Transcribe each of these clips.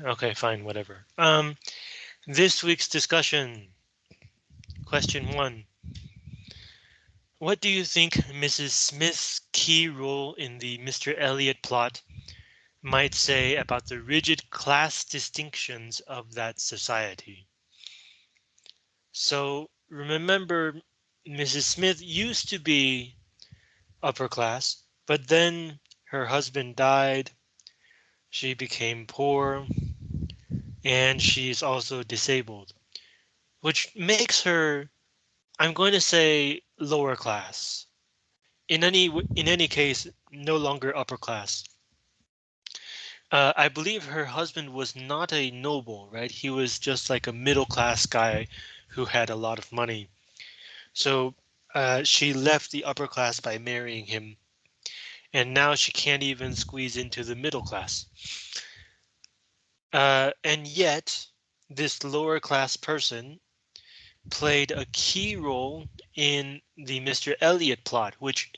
okay, fine, whatever. Um, this week's discussion. Question one. What do you think Mrs. Smith's key role in the Mr. Elliot plot might say about the rigid class distinctions of that society? So remember, Mrs. Smith used to be upper class, but then her husband died. She became poor and she's also disabled, which makes her, I'm going to say lower class. In any in any case, no longer upper class. Uh, I believe her husband was not a noble, right? He was just like a middle class guy who had a lot of money. So uh, she left the upper class by marrying him. And now she can't even squeeze into the middle class. Uh, and yet, this lower class person played a key role in the Mr. Elliot plot, which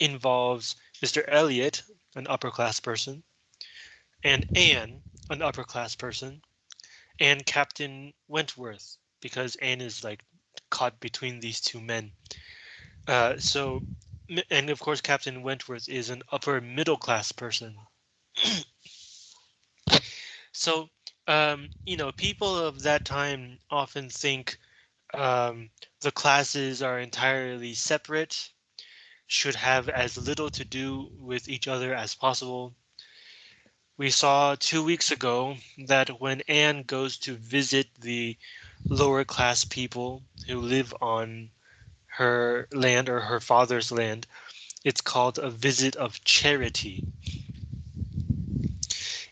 involves Mr. Elliot, an upper class person, and Anne, an upper class person, and Captain Wentworth, because Anne is like caught between these two men. Uh, so, and of course, Captain Wentworth is an upper middle class person. so, um, you know, people of that time often think um, the classes are entirely separate, should have as little to do with each other as possible. We saw two weeks ago that when Anne goes to visit the lower class people who live on her land or her father's land, it's called a visit of charity.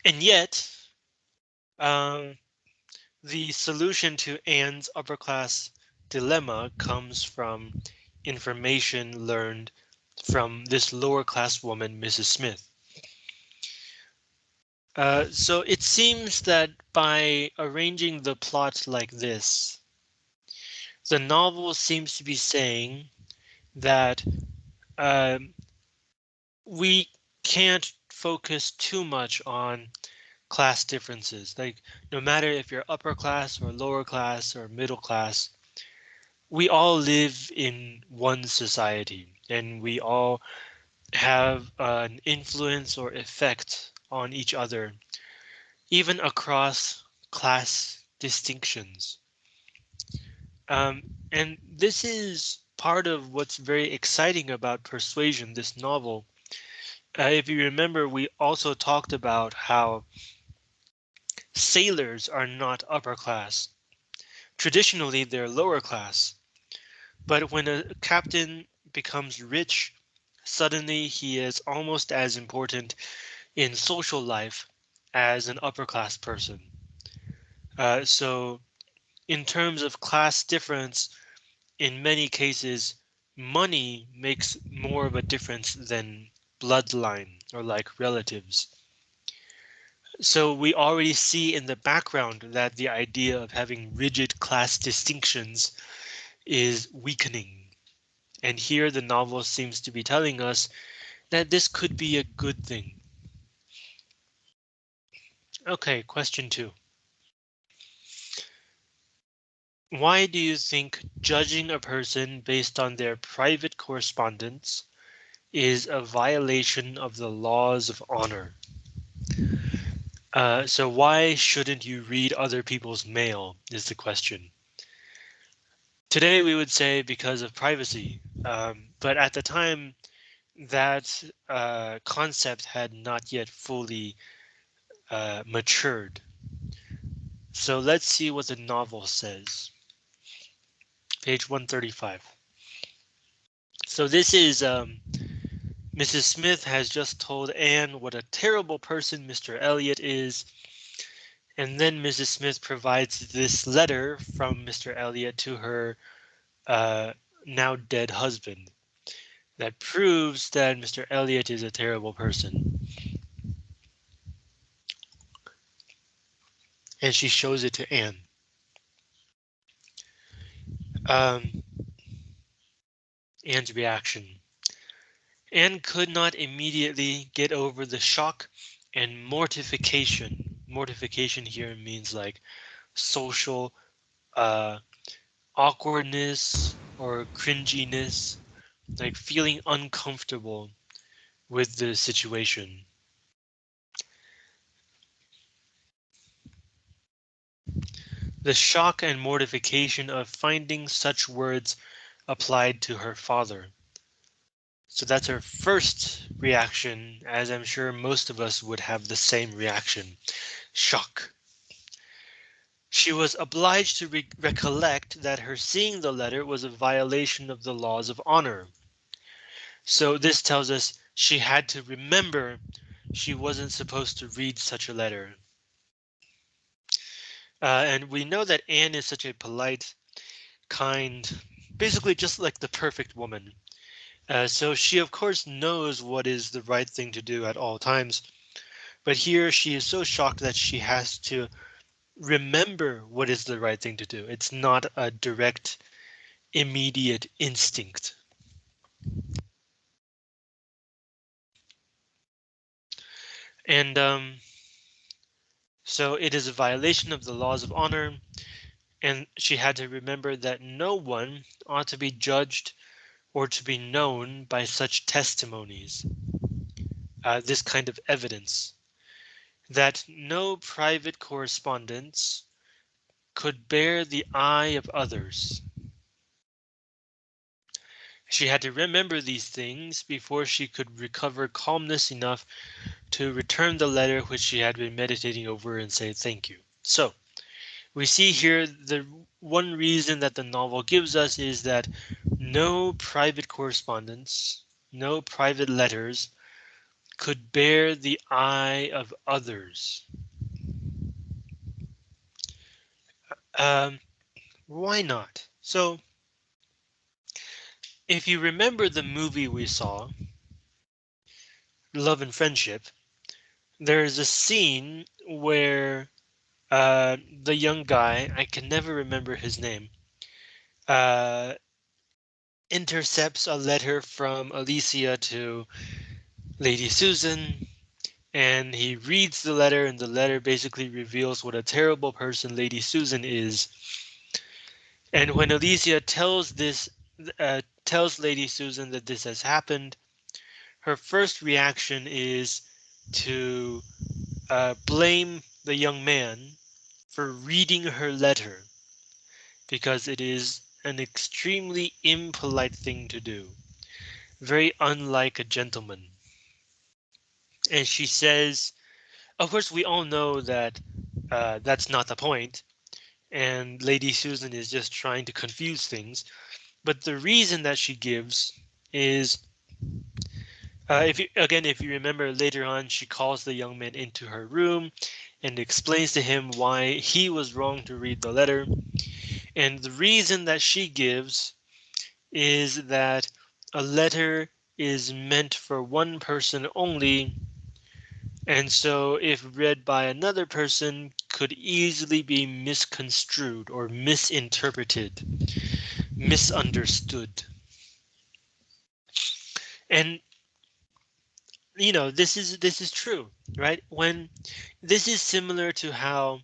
And yet, um, the solution to Anne's upper class dilemma comes from information learned from this lower class woman, Mrs. Smith. Uh, so it seems that by arranging the plot like this, the novel seems to be saying that uh, we can't focus too much on class differences. Like no matter if you're upper class or lower class or middle class, we all live in one society and we all have an influence or effect on each other, even across class distinctions. Um, and this is part of what's very exciting about Persuasion, this novel. Uh, if you remember, we also talked about how sailors are not upper class. Traditionally, they're lower class. But when a captain becomes rich, suddenly he is almost as important in social life as an upper class person. Uh, so in terms of class difference, in many cases, money makes more of a difference than bloodline or like relatives. So we already see in the background that the idea of having rigid class distinctions is weakening. And here the novel seems to be telling us that this could be a good thing. Okay, question two. Why do you think judging a person based on their private correspondence is a violation of the laws of honor? Uh, so why shouldn't you read other people's mail is the question. Today we would say because of privacy, um, but at the time that uh, concept had not yet fully uh, matured. So let's see what the novel says. Page 135. So this is um, Mrs. Smith has just told Anne what a terrible person Mr. Elliot is. And then Mrs. Smith provides this letter from Mr. Elliot to her uh, now dead husband that proves that Mr. Elliot is a terrible person. and she shows it to Anne. Um, Anne's reaction. Anne could not immediately get over the shock and mortification, mortification here means like social uh, awkwardness or cringiness, like feeling uncomfortable with the situation. The shock and mortification of finding such words applied to her father. So that's her first reaction, as I'm sure most of us would have the same reaction. Shock. She was obliged to re recollect that her seeing the letter was a violation of the laws of honor. So this tells us she had to remember she wasn't supposed to read such a letter. Uh, and we know that Anne is such a polite, kind, basically just like the perfect woman. Uh, so she of course knows what is the right thing to do at all times. But here she is so shocked that she has to remember what is the right thing to do. It's not a direct, immediate instinct. And um, so it is a violation of the laws of honor, and she had to remember that no one ought to be judged or to be known by such testimonies, uh, this kind of evidence, that no private correspondence could bear the eye of others. She had to remember these things before she could recover calmness enough to return the letter which she had been meditating over and say thank you. So we see here the one reason that the novel gives us is that no private correspondence, no private letters could bear the eye of others. Um, why not? So if you remember the movie we saw, Love and Friendship, there's a scene where uh, the young guy, I can never remember his name, uh, intercepts a letter from Alicia to Lady Susan, and he reads the letter, and the letter basically reveals what a terrible person Lady Susan is. And when Alicia tells this uh, tells Lady Susan that this has happened, her first reaction is to uh, blame the young man for reading her letter because it is an extremely impolite thing to do, very unlike a gentleman. And she says, of course, we all know that uh, that's not the point, and Lady Susan is just trying to confuse things. But the reason that she gives is, uh, if you, again, if you remember later on, she calls the young man into her room and explains to him why he was wrong to read the letter. And the reason that she gives is that a letter is meant for one person only. And so if read by another person could easily be misconstrued or misinterpreted misunderstood. And you know, this is this is true, right? When this is similar to how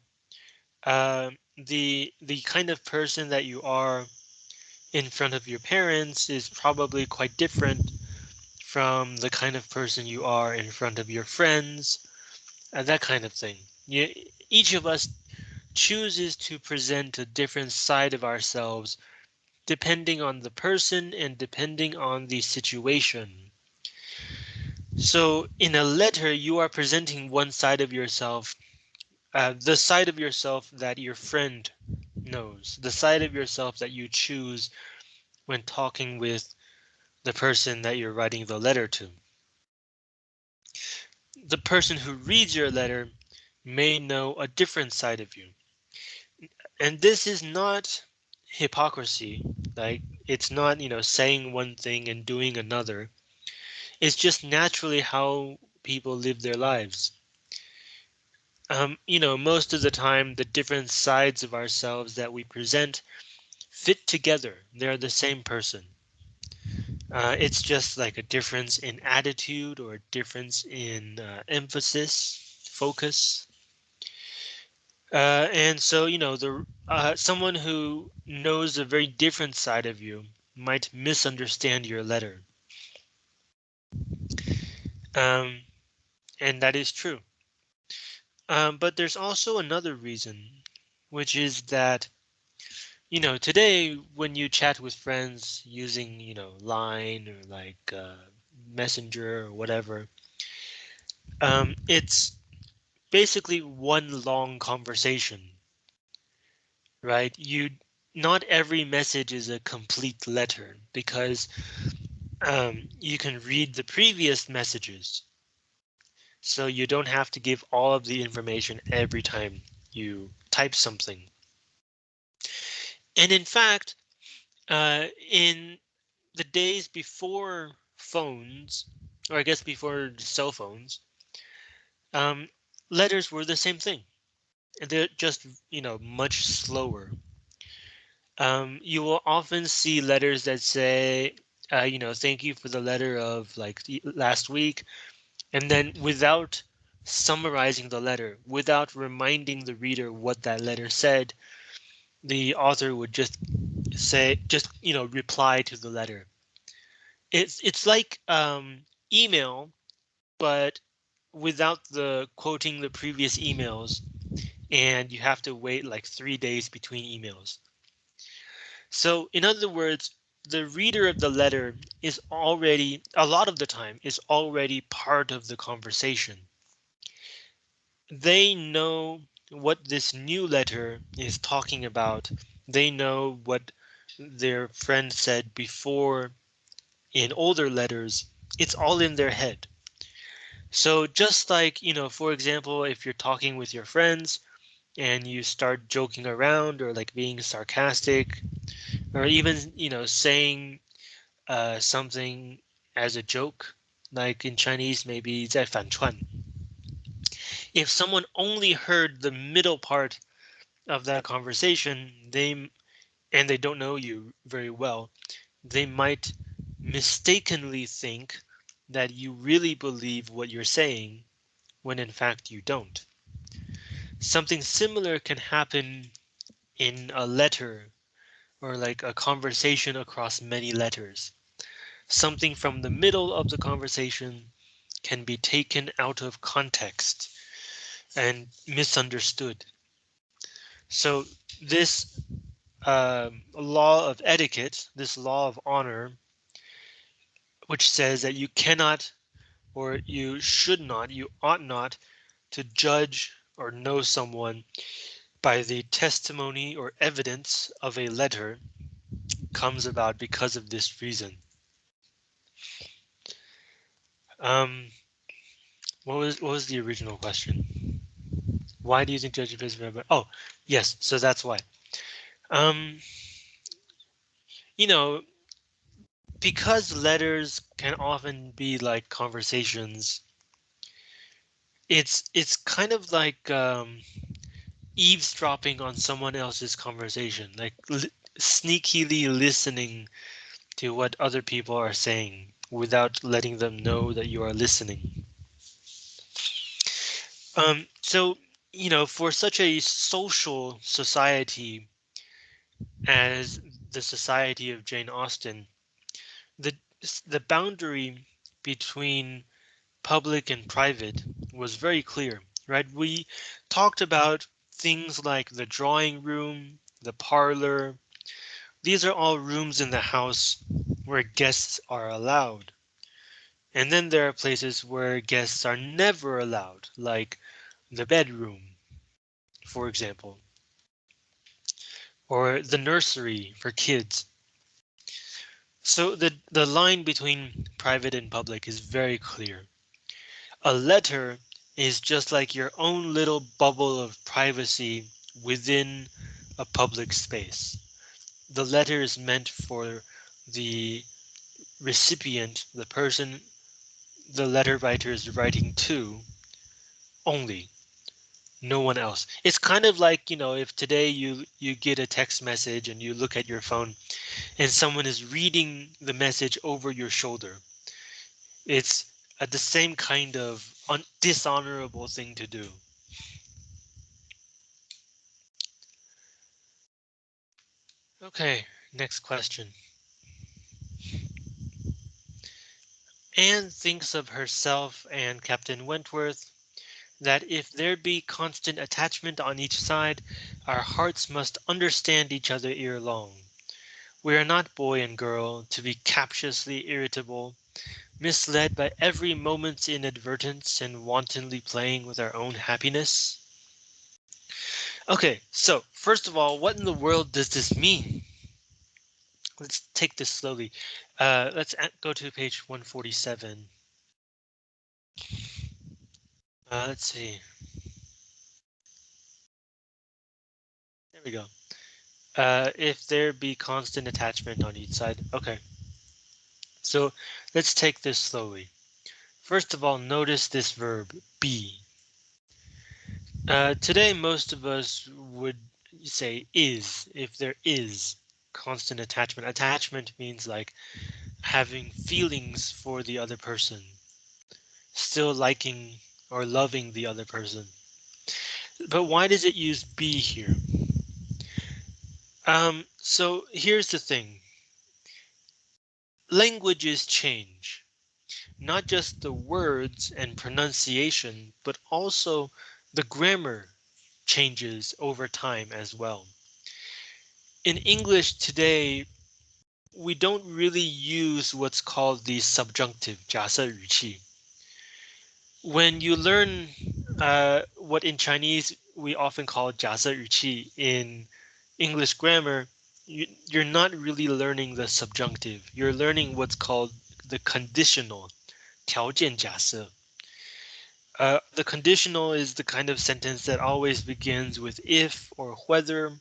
uh, the the kind of person that you are in front of your parents is probably quite different from the kind of person you are in front of your friends, and that kind of thing. You, each of us chooses to present a different side of ourselves depending on the person and depending on the situation. So in a letter, you are presenting one side of yourself, uh, the side of yourself that your friend knows, the side of yourself that you choose when talking with the person that you're writing the letter to. The person who reads your letter may know a different side of you. And this is not hypocrisy. Like it's not, you know, saying one thing and doing another. It's just naturally how people live their lives. Um, you know, most of the time, the different sides of ourselves that we present fit together. They're the same person. Uh, it's just like a difference in attitude or a difference in uh, emphasis, focus. Uh, and so, you know, the uh, someone who knows a very different side of you might misunderstand your letter. Um, and that is true. Um, but there's also another reason, which is that, you know, today when you chat with friends using, you know, Line or like uh, Messenger or whatever, um, it's basically one long conversation, right? You not every message is a complete letter because um, you can read the previous messages. So you don't have to give all of the information every time you type something. And in fact, uh, in the days before phones, or I guess before cell phones, um, letters were the same thing. They're just, you know, much slower. Um, you will often see letters that say, uh, you know, thank you for the letter of like last week. And then without summarizing the letter, without reminding the reader what that letter said, the author would just say, just, you know, reply to the letter. It's, it's like um, email, but without the quoting the previous emails and you have to wait like three days between emails. So in other words, the reader of the letter is already a lot of the time is already part of the conversation. They know what this new letter is talking about. They know what their friend said before in older letters. It's all in their head. So just like, you know, for example, if you're talking with your friends and you start joking around or like being sarcastic or even, you know, saying uh, something as a joke, like in Chinese, maybe 在反串. If someone only heard the middle part of that conversation, they and they don't know you very well, they might mistakenly think that you really believe what you're saying when in fact you don't. Something similar can happen in a letter or like a conversation across many letters. Something from the middle of the conversation can be taken out of context and misunderstood. So this uh, law of etiquette, this law of honor, which says that you cannot or you should not, you ought not to judge or know someone by the testimony or evidence of a letter comes about because of this reason. Um, what was what was the original question? Why do you think judging is very Oh, yes, so that's why. Um, you know, because letters can often be like conversations it's it's kind of like um, eavesdropping on someone else's conversation, like li sneakily listening to what other people are saying without letting them know that you are listening. Um, so, you know, for such a social society as the society of Jane Austen, the boundary between public and private was very clear, right? We talked about things like the drawing room, the parlor. These are all rooms in the house where guests are allowed. And then there are places where guests are never allowed, like the bedroom, for example, or the nursery for kids. So the, the line between private and public is very clear. A letter is just like your own little bubble of privacy within a public space. The letter is meant for the recipient, the person the letter writer is writing to only no one else. It's kind of like, you know, if today you you get a text message and you look at your phone and someone is reading the message over your shoulder. It's uh, the same kind of dishonorable thing to do. OK, next question. Anne thinks of herself and Captain Wentworth that if there be constant attachment on each side, our hearts must understand each other ere long. We are not boy and girl to be captiously irritable, misled by every moment's inadvertence and wantonly playing with our own happiness. Okay, so first of all, what in the world does this mean? Let's take this slowly. Uh, let's go to page 147. Uh, let's see. There we go. Uh, if there be constant attachment on each side. Okay. So let's take this slowly. First of all, notice this verb be. Uh, today, most of us would say is if there is constant attachment. Attachment means like having feelings for the other person, still liking or loving the other person. But why does it use be here? Um, so here's the thing. Languages change, not just the words and pronunciation, but also the grammar changes over time as well. In English today, we don't really use what's called the subjunctive 假设语气 when you learn uh, what in Chinese we often call 假设语气 in English grammar, you, you're not really learning the subjunctive. You're learning what's called the conditional 条件假设. Uh, the conditional is the kind of sentence that always begins with if or whether.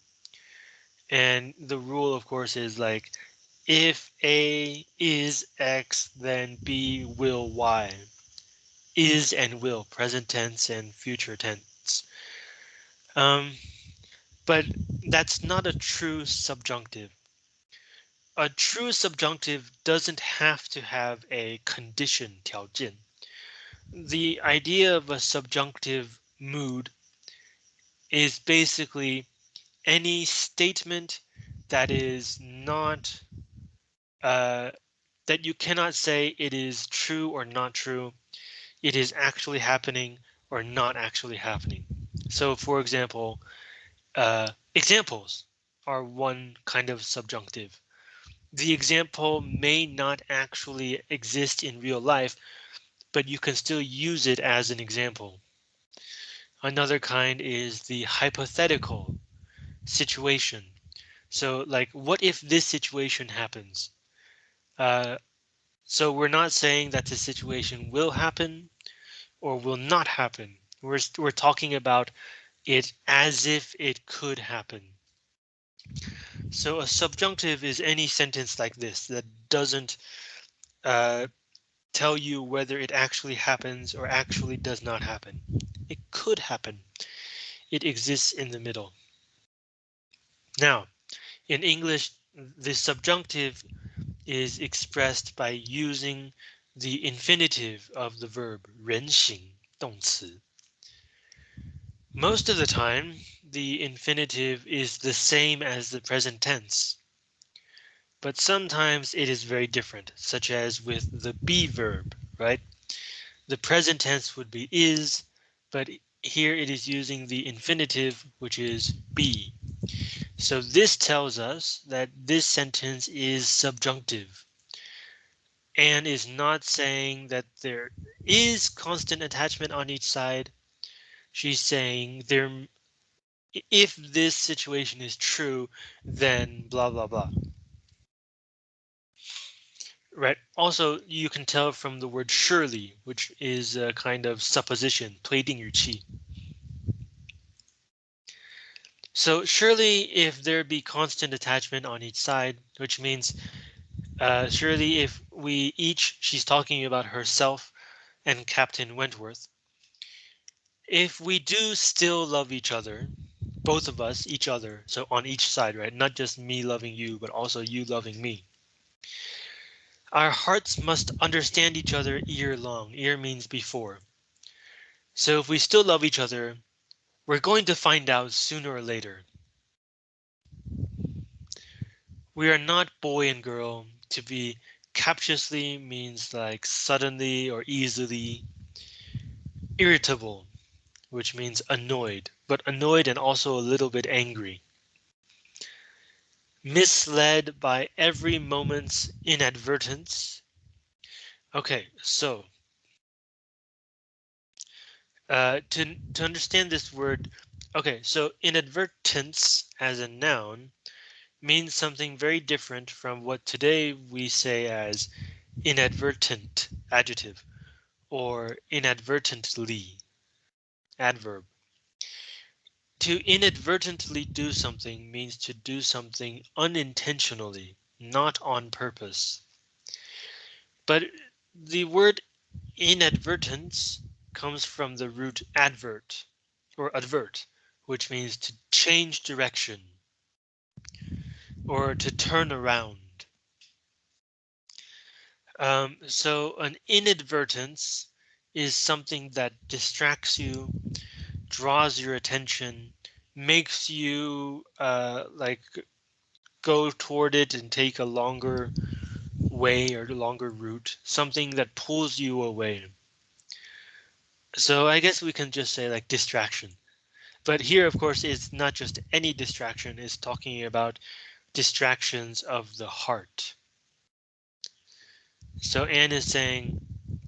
And the rule, of course, is like if A is X, then B will Y is and will, present tense and future tense. Um, but that's not a true subjunctive. A true subjunctive doesn't have to have a condition. The idea of a subjunctive mood is basically any statement that is not uh, that you cannot say it is true or not true it is actually happening or not actually happening. So for example, uh, examples are one kind of subjunctive. The example may not actually exist in real life, but you can still use it as an example. Another kind is the hypothetical situation. So like, what if this situation happens? Uh, so we're not saying that the situation will happen or will not happen. We're, we're talking about it as if it could happen. So a subjunctive is any sentence like this that doesn't uh, tell you whether it actually happens or actually does not happen. It could happen. It exists in the middle. Now, in English, the subjunctive is expressed by using the infinitive of the verb 人形动词. Most of the time, the infinitive is the same as the present tense. But sometimes it is very different, such as with the be verb, right? The present tense would be is, but here it is using the infinitive, which is be. So this tells us that this sentence is subjunctive and is not saying that there is constant attachment on each side. She's saying there if this situation is true, then blah, blah, blah. Right. Also, you can tell from the word surely, which is a kind of supposition, pleading your chi. So surely if there be constant attachment on each side, which means uh, surely if we each, she's talking about herself and Captain Wentworth. If we do still love each other, both of us, each other, so on each side, right? Not just me loving you, but also you loving me. Our hearts must understand each other ear long. Ear means before. So if we still love each other, we're going to find out sooner or later. we are not boy and girl. To be captiously means like suddenly or easily. Irritable, which means annoyed, but annoyed and also a little bit angry. Misled by every moment's inadvertence. Okay, so uh, to, to understand this word, okay, so inadvertence as a noun means something very different from what today we say as inadvertent adjective or inadvertently adverb. To inadvertently do something means to do something unintentionally, not on purpose. But the word inadvertence comes from the root advert or advert, which means to change direction or to turn around. Um, so an inadvertence is something that distracts you, draws your attention, makes you uh, like go toward it and take a longer way or a longer route, something that pulls you away. So I guess we can just say like distraction. But here, of course, it's not just any distraction, it's talking about distractions of the heart. So Anne is saying,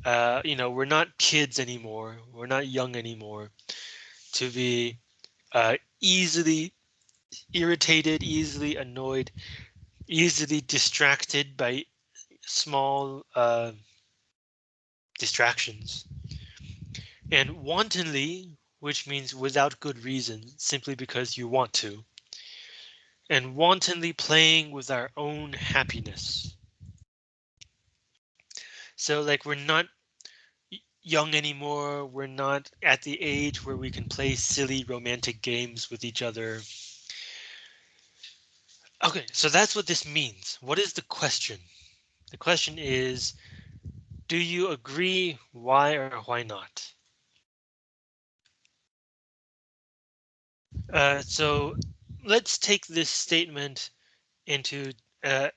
uh, you know, we're not kids anymore. We're not young anymore to be uh, easily irritated, easily annoyed, easily distracted by small uh, distractions. And wantonly, which means without good reason, simply because you want to and wantonly playing with our own happiness. So like we're not young anymore. We're not at the age where we can play silly romantic games with each other. Okay, so that's what this means. What is the question? The question is, do you agree? Why or why not? Uh, so let's take this statement into uh,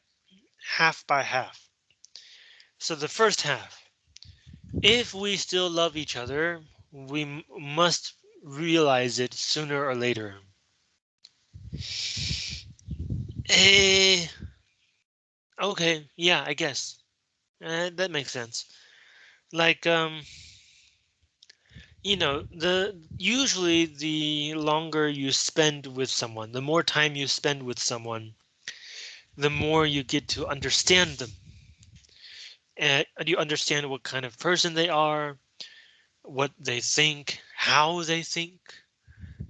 half by half. So the first half, if we still love each other, we must realize it sooner or later. Eh, okay, yeah, I guess uh, that makes sense. Like, um, you know, the usually the longer you spend with someone, the more time you spend with someone, the more you get to understand them. And you understand what kind of person they are, what they think, how they think,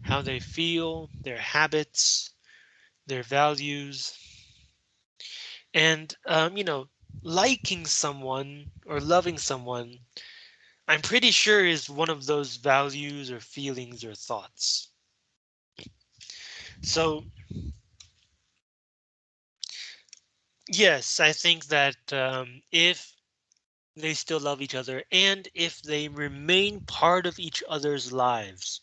how they feel, their habits, their values. And, um, you know, liking someone or loving someone I'm pretty sure is one of those values or feelings or thoughts. So yes, I think that um, if they still love each other and if they remain part of each other's lives,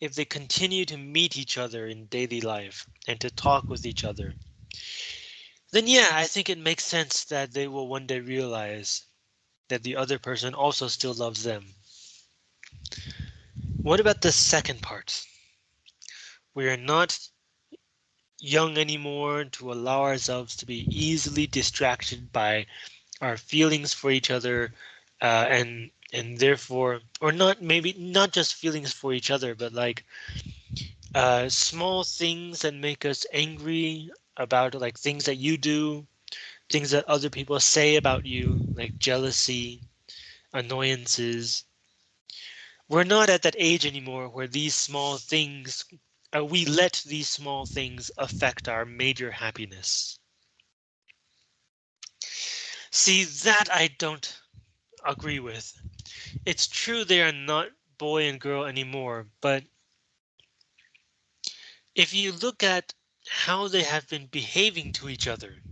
if they continue to meet each other in daily life and to talk with each other, then yeah, I think it makes sense that they will one day realize that the other person also still loves them. What about the second part? We are not young anymore to allow ourselves to be easily distracted by our feelings for each other uh, and and therefore or not maybe not just feelings for each other but like uh, small things that make us angry about like things that you do things that other people say about you, like jealousy, annoyances. We're not at that age anymore where these small things, uh, we let these small things affect our major happiness. See, that I don't agree with. It's true they are not boy and girl anymore, but if you look at how they have been behaving to each other,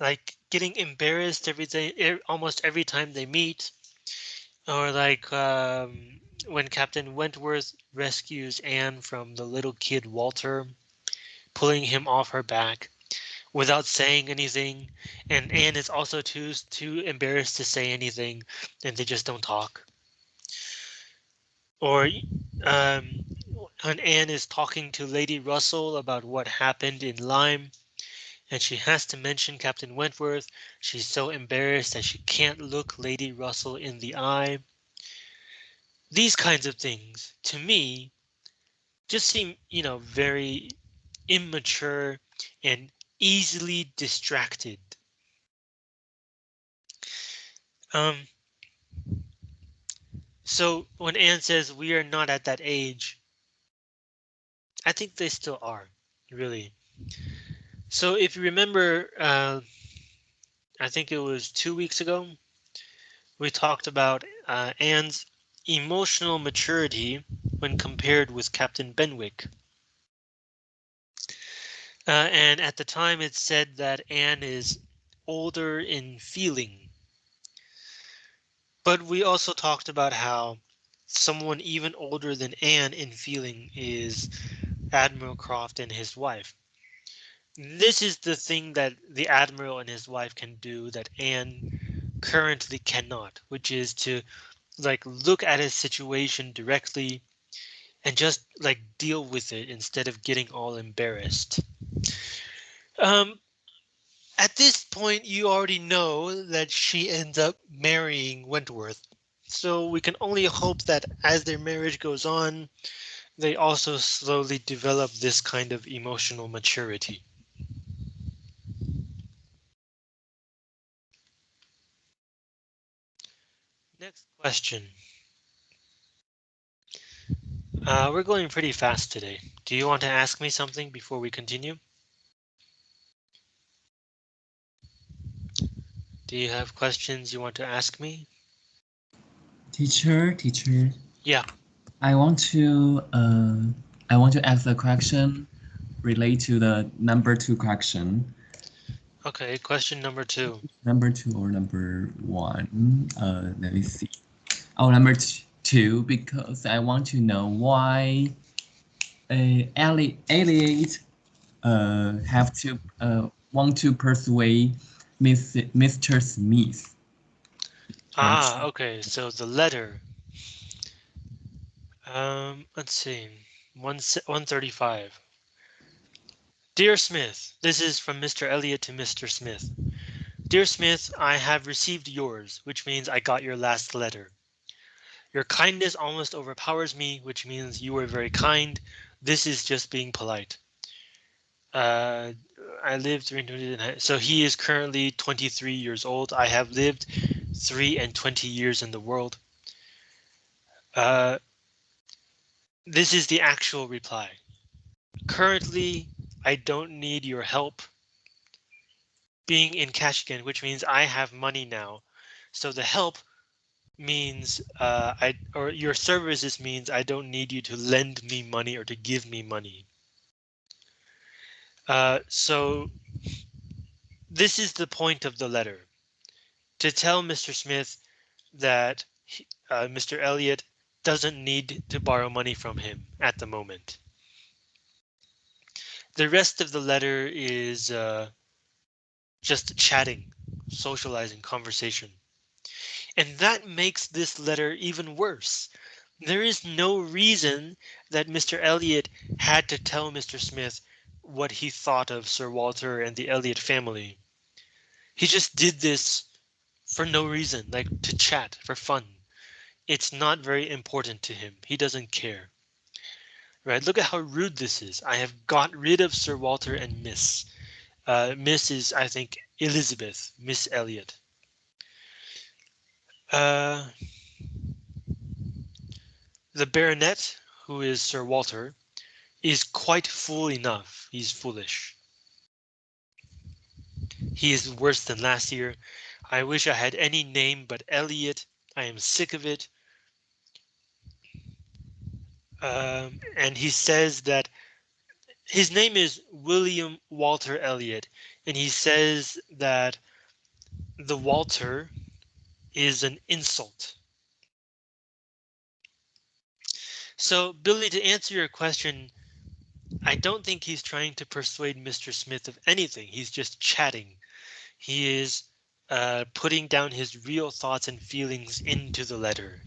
like getting embarrassed every day, almost every time they meet, or like um, when Captain Wentworth rescues Anne from the little kid Walter pulling him off her back without saying anything. And Anne is also too too embarrassed to say anything, and they just don't talk. Or um, when Anne is talking to Lady Russell about what happened in Lyme, and she has to mention Captain Wentworth. She's so embarrassed that she can't look Lady Russell in the eye. These kinds of things, to me, just seem, you know, very immature and easily distracted. Um, so when Anne says we are not at that age, I think they still are, really. So if you remember, uh, I think it was two weeks ago, we talked about uh, Anne's emotional maturity when compared with Captain Benwick. Uh, and at the time it said that Anne is older in feeling. But we also talked about how someone even older than Anne in feeling is Admiral Croft and his wife this is the thing that the admiral and his wife can do that Anne currently cannot, which is to like look at his situation directly and just like deal with it instead of getting all embarrassed. Um, at this point, you already know that she ends up marrying Wentworth. So we can only hope that as their marriage goes on, they also slowly develop this kind of emotional maturity. Next question. Uh, we're going pretty fast today. Do you want to ask me something before we continue? Do you have questions you want to ask me? Teacher, teacher. Yeah. I want to uh, I want to ask a question relate to the number two question. Okay, question number two. Number two or number one? Uh, let me see. Oh, number two, because I want to know why uh, Elliot, Elliot uh, have to uh, want to persuade Miss, Mr. Smith. Ah, okay, so the letter. Um, let's see, one 135. Dear Smith, this is from Mr. Elliot to Mr. Smith. Dear Smith, I have received yours, which means I got your last letter. Your kindness almost overpowers me, which means you were very kind. This is just being polite. Uh, I lived so he is currently 23 years old. I have lived three and 20 years in the world. Uh, this is the actual reply. Currently, I don't need your help being in cash again, which means I have money now. So the help means uh, I or your services means I don't need you to lend me money or to give me money. Uh, so this is the point of the letter to tell Mr. Smith that uh, Mr. Elliot doesn't need to borrow money from him at the moment. The rest of the letter is uh, just chatting, socializing, conversation. And that makes this letter even worse. There is no reason that Mr. Elliot had to tell Mr. Smith what he thought of Sir Walter and the Elliot family. He just did this for no reason, like to chat for fun. It's not very important to him. He doesn't care. Right, look at how rude this is. I have got rid of Sir Walter and Miss. Uh, Miss is, I think, Elizabeth, Miss Elliot. Uh, the baronet, who is Sir Walter, is quite fool enough. He's foolish. He is worse than last year. I wish I had any name but Elliot. I am sick of it. Um, and he says that his name is William Walter Elliot, and he says that the Walter is an insult. So, Billy, to answer your question, I don't think he's trying to persuade Mr. Smith of anything. He's just chatting. He is uh, putting down his real thoughts and feelings into the letter.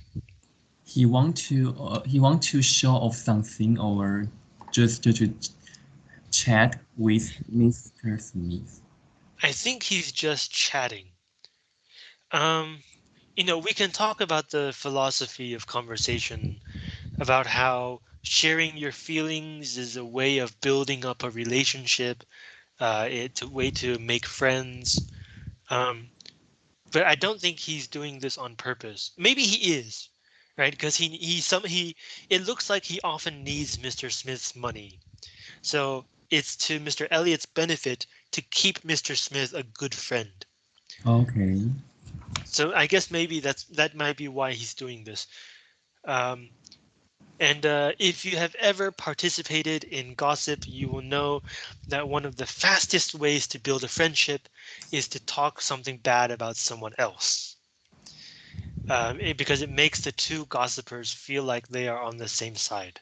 He want to uh, he want to show off something or just to, to chat with Mr. Smith. I think he's just chatting. Um, you know, we can talk about the philosophy of conversation, about how sharing your feelings is a way of building up a relationship. Uh, it's a way to make friends. Um, but I don't think he's doing this on purpose. Maybe he is, right? Because he he some he it looks like he often needs Mr. Smith's money. So it's to Mr. Elliot's benefit to keep Mr. Smith a good friend. Okay. So I guess maybe that's that might be why he's doing this. Um, and uh, if you have ever participated in gossip, you will know that one of the fastest ways to build a friendship is to talk something bad about someone else. Um, it, because it makes the two gossipers feel like they are on the same side.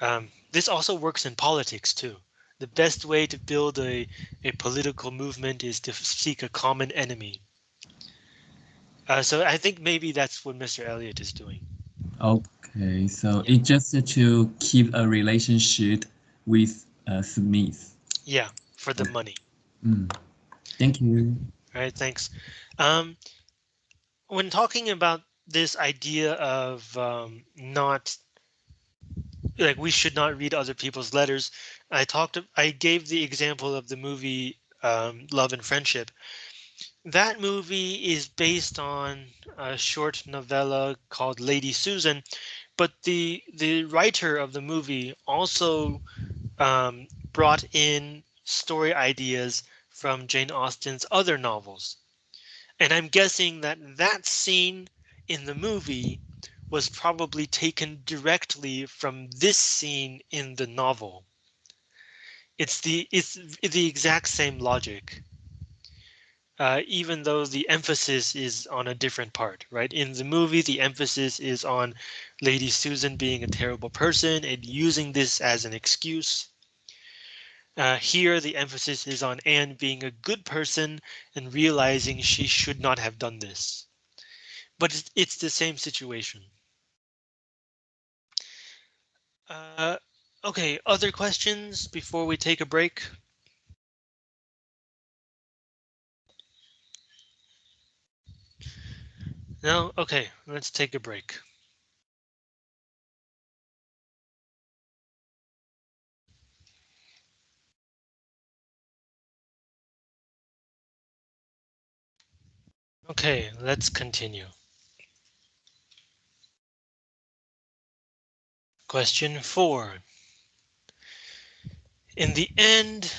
Um, this also works in politics too. The best way to build a, a political movement is to seek a common enemy. Uh, so I think maybe that's what Mr. Elliot is doing. Okay, so it's just to keep a relationship with uh, Smith. Yeah, for the money. Mm. Thank you. All right, thanks. Um, when talking about this idea of um, not like we should not read other people's letters, I talked. I gave the example of the movie um, Love and Friendship. That movie is based on a short novella called Lady Susan, but the the writer of the movie also um, brought in story ideas from Jane Austen's other novels. And I'm guessing that that scene in the movie was probably taken directly from this scene in the novel. It's the it's the exact same logic. Uh, even though the emphasis is on a different part, right? In the movie, the emphasis is on Lady Susan being a terrible person and using this as an excuse. Uh, here, the emphasis is on Anne being a good person and realizing she should not have done this. But it's, it's the same situation. Uh, okay, other questions before we take a break? No? Okay, let's take a break. Okay, let's continue. Question four. In the end,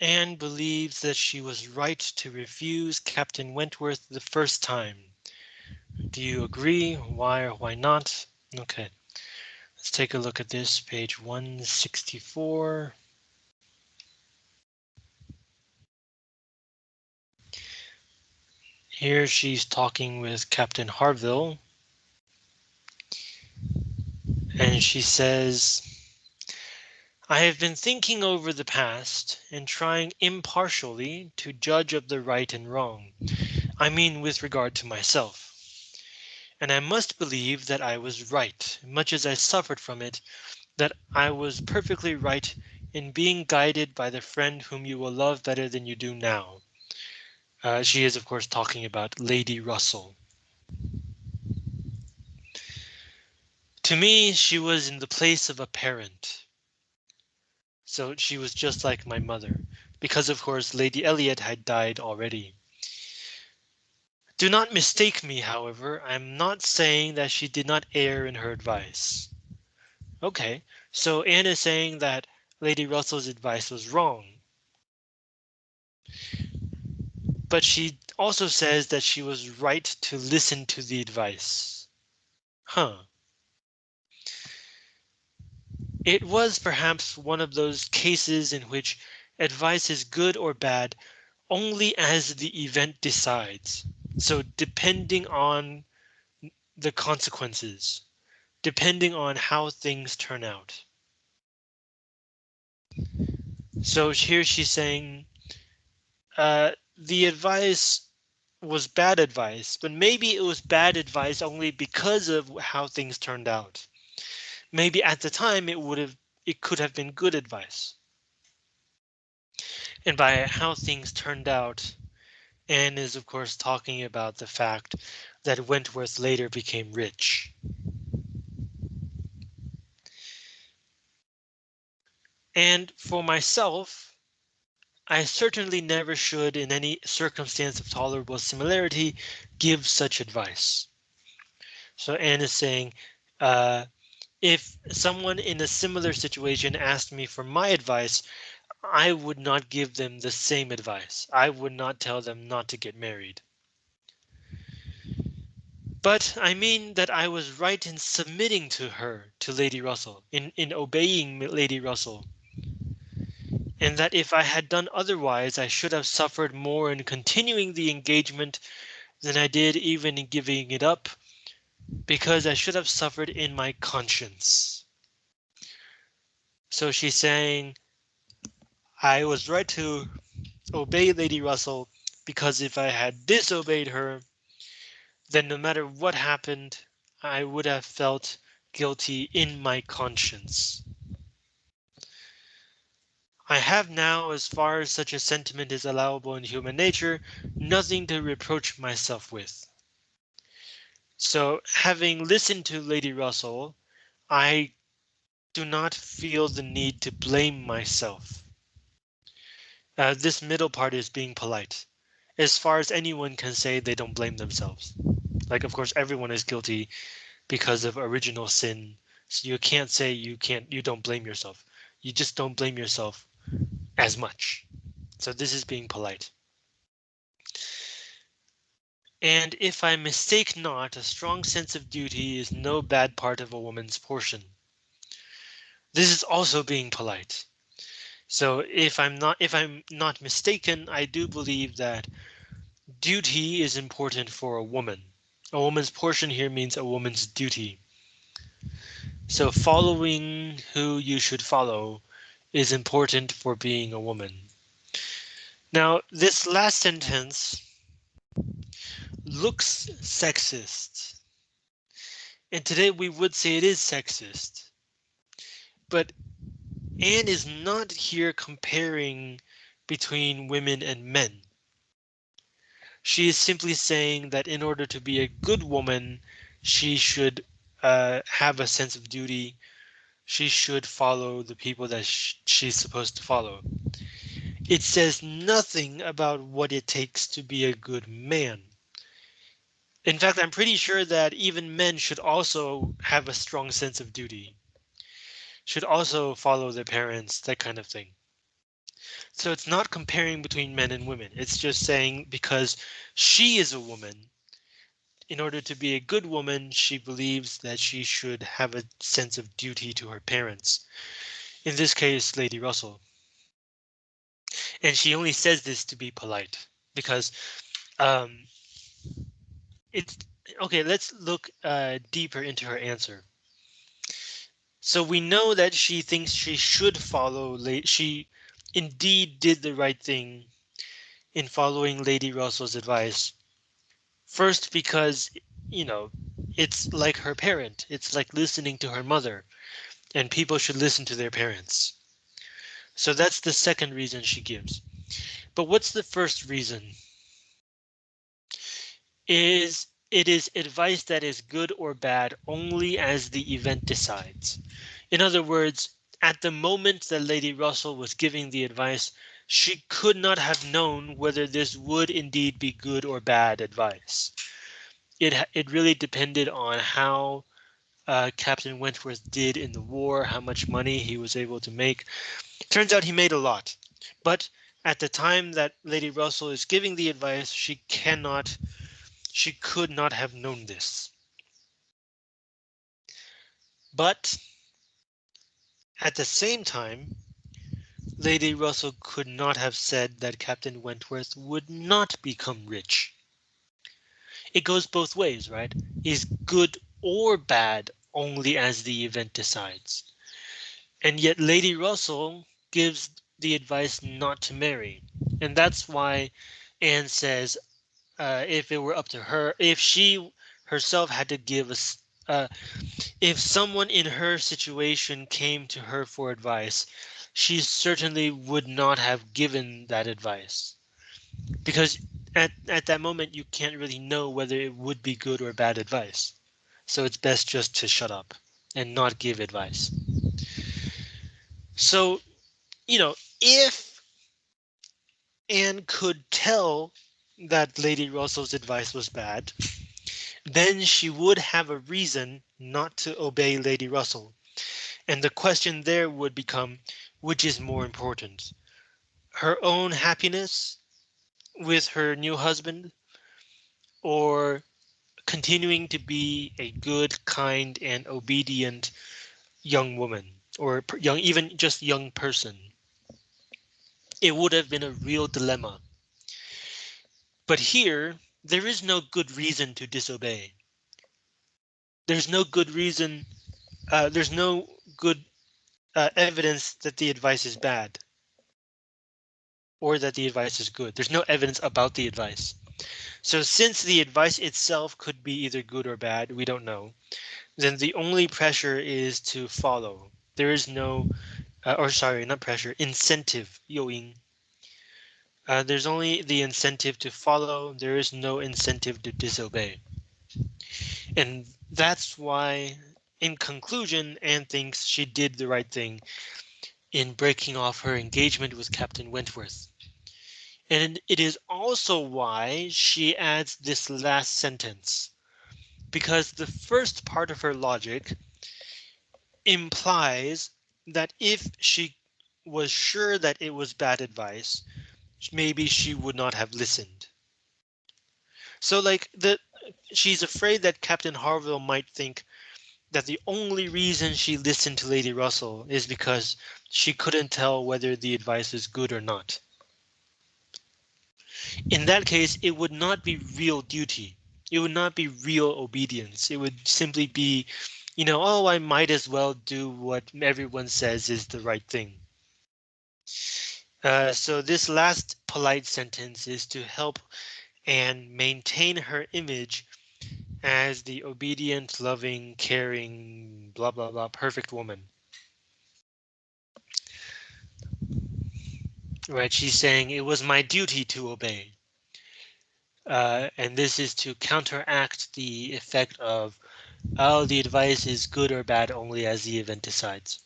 Anne believes that she was right to refuse Captain Wentworth the first time. Do you agree? Why or why not? Okay, let's take a look at this page 164. Here she's talking with Captain Harville. And she says, I have been thinking over the past and trying impartially to judge of the right and wrong. I mean, with regard to myself. And I must believe that I was right, much as I suffered from it, that I was perfectly right in being guided by the friend whom you will love better than you do now. Uh, she is, of course, talking about Lady Russell. To me, she was in the place of a parent. So she was just like my mother, because of course Lady Elliot had died already. Do not mistake me, however, I'm not saying that she did not err in her advice. Okay, so Anne is saying that Lady Russell's advice was wrong. But she also says that she was right to listen to the advice. Huh. It was perhaps one of those cases in which advice is good or bad only as the event decides. So depending on the consequences, depending on how things turn out. So here she's saying uh, the advice was bad advice, but maybe it was bad advice only because of how things turned out. Maybe at the time it would have it could have been good advice. And by how things turned out, Anne is of course talking about the fact that Wentworth later became rich. And for myself, I certainly never should in any circumstance of tolerable similarity give such advice. So Anne is saying, uh, if someone in a similar situation asked me for my advice, I would not give them the same advice. I would not tell them not to get married. But I mean that I was right in submitting to her, to Lady Russell, in, in obeying Lady Russell. And that if I had done otherwise, I should have suffered more in continuing the engagement than I did even in giving it up, because I should have suffered in my conscience. So she's saying, I was right to obey Lady Russell because if I had disobeyed her, then no matter what happened, I would have felt guilty in my conscience. I have now, as far as such a sentiment is allowable in human nature, nothing to reproach myself with. So having listened to Lady Russell, I do not feel the need to blame myself. Uh, this middle part is being polite. As far as anyone can say, they don't blame themselves. Like, of course, everyone is guilty because of original sin. So you can't say you can't, you don't blame yourself. You just don't blame yourself as much. So this is being polite. And if I mistake not, a strong sense of duty is no bad part of a woman's portion. This is also being polite. So if I'm not if I'm not mistaken, I do believe that duty is important for a woman. A woman's portion here means a woman's duty. So following who you should follow is important for being a woman. Now, this last sentence looks sexist. And today we would say it is sexist. But Anne is not here comparing between women and men. She is simply saying that in order to be a good woman, she should uh, have a sense of duty. She should follow the people that sh she's supposed to follow. It says nothing about what it takes to be a good man. In fact, I'm pretty sure that even men should also have a strong sense of duty. Should also follow their parents, that kind of thing. So it's not comparing between men and women. It's just saying because she is a woman, in order to be a good woman, she believes that she should have a sense of duty to her parents. In this case, Lady Russell. And she only says this to be polite because um, it's okay. Let's look uh, deeper into her answer. So we know that she thinks she should follow. She indeed did the right thing in following Lady Russell's advice. First, because, you know, it's like her parent. It's like listening to her mother and people should listen to their parents. So that's the second reason she gives. But what's the first reason? Is it is advice that is good or bad only as the event decides. In other words, at the moment that Lady Russell was giving the advice, she could not have known whether this would indeed be good or bad advice. It it really depended on how uh, Captain Wentworth did in the war, how much money he was able to make. Turns out he made a lot, but at the time that Lady Russell is giving the advice, she cannot, she could not have known this. But at the same time, Lady Russell could not have said that Captain Wentworth would not become rich. It goes both ways, right? Is good or bad only as the event decides. And yet Lady Russell gives the advice not to marry. And that's why Anne says uh, if it were up to her, if she herself had to give us, uh, if someone in her situation came to her for advice, she certainly would not have given that advice because at, at that moment you can't really know whether it would be good or bad advice. So it's best just to shut up and not give advice. So, you know, if Anne could tell that Lady Russell's advice was bad, then she would have a reason not to obey Lady Russell. And the question there would become, which is more important? Her own happiness with her new husband or continuing to be a good, kind, and obedient young woman or young, even just young person. It would have been a real dilemma. But here, there is no good reason to disobey. There's no good reason. Uh, there's no good uh, evidence that the advice is bad or that the advice is good. There's no evidence about the advice. So since the advice itself could be either good or bad, we don't know, then the only pressure is to follow. There is no, uh, or sorry, not pressure, incentive, 诱因. Uh, there's only the incentive to follow. There is no incentive to disobey. And that's why, in conclusion, Anne thinks she did the right thing in breaking off her engagement with Captain Wentworth. And it is also why she adds this last sentence, because the first part of her logic implies that if she was sure that it was bad advice, maybe she would not have listened. So like the she's afraid that Captain Harville might think that the only reason she listened to Lady Russell is because she couldn't tell whether the advice is good or not. In that case, it would not be real duty. It would not be real obedience. It would simply be, you know, oh, I might as well do what everyone says is the right thing. Uh, so this last polite sentence is to help and maintain her image as the obedient, loving, caring, blah, blah, blah, perfect woman. right? She's saying it was my duty to obey. Uh, and this is to counteract the effect of, oh, the advice is good or bad only as the event decides.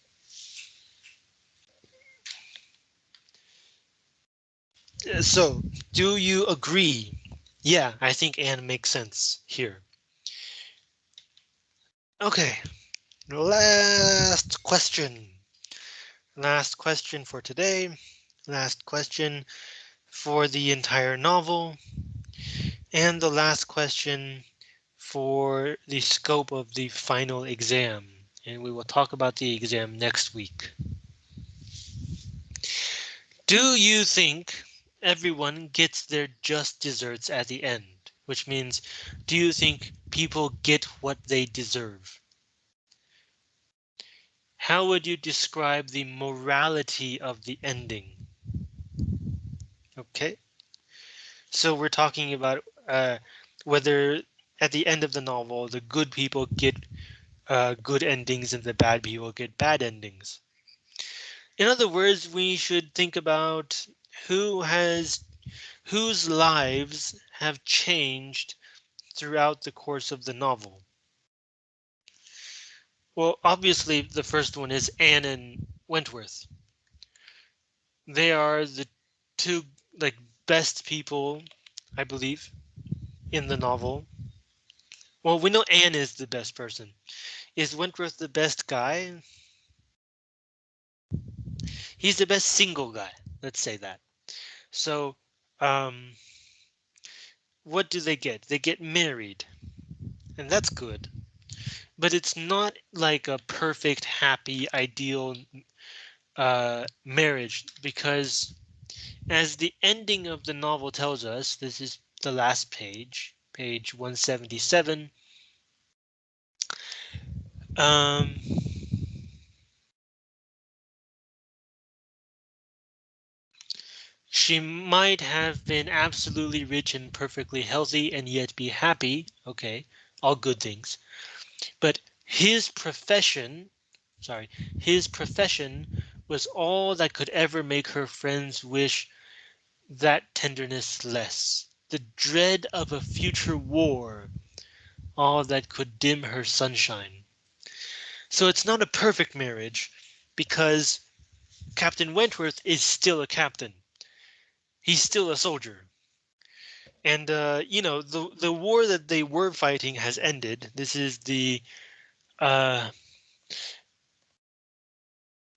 Uh, so, do you agree? Yeah, I think Anne makes sense here. Okay, last question. Last question for today last question for the entire novel, and the last question for the scope of the final exam. And we will talk about the exam next week. Do you think everyone gets their just desserts at the end? Which means, do you think people get what they deserve? How would you describe the morality of the ending? Okay. So we're talking about uh, whether at the end of the novel, the good people get uh, good endings and the bad people get bad endings. In other words, we should think about who has whose lives have changed throughout the course of the novel. Well, obviously, the first one is Anne and Wentworth. They are the two like best people, I believe, in the novel. Well, we know Anne is the best person. Is Wentworth the best guy? He's the best single guy. Let's say that. So, um, what do they get? They get married, and that's good. But it's not like a perfect, happy, ideal uh, marriage because as the ending of the novel tells us, this is the last page, page 177. Um, She might have been absolutely rich and perfectly healthy and yet be happy. Okay, all good things. But his profession, sorry, his profession was all that could ever make her friends wish that tenderness less. The dread of a future war, all that could dim her sunshine. So it's not a perfect marriage because Captain Wentworth is still a captain. He's still a soldier. And uh, you know, the the war that they were fighting has ended. This is the uh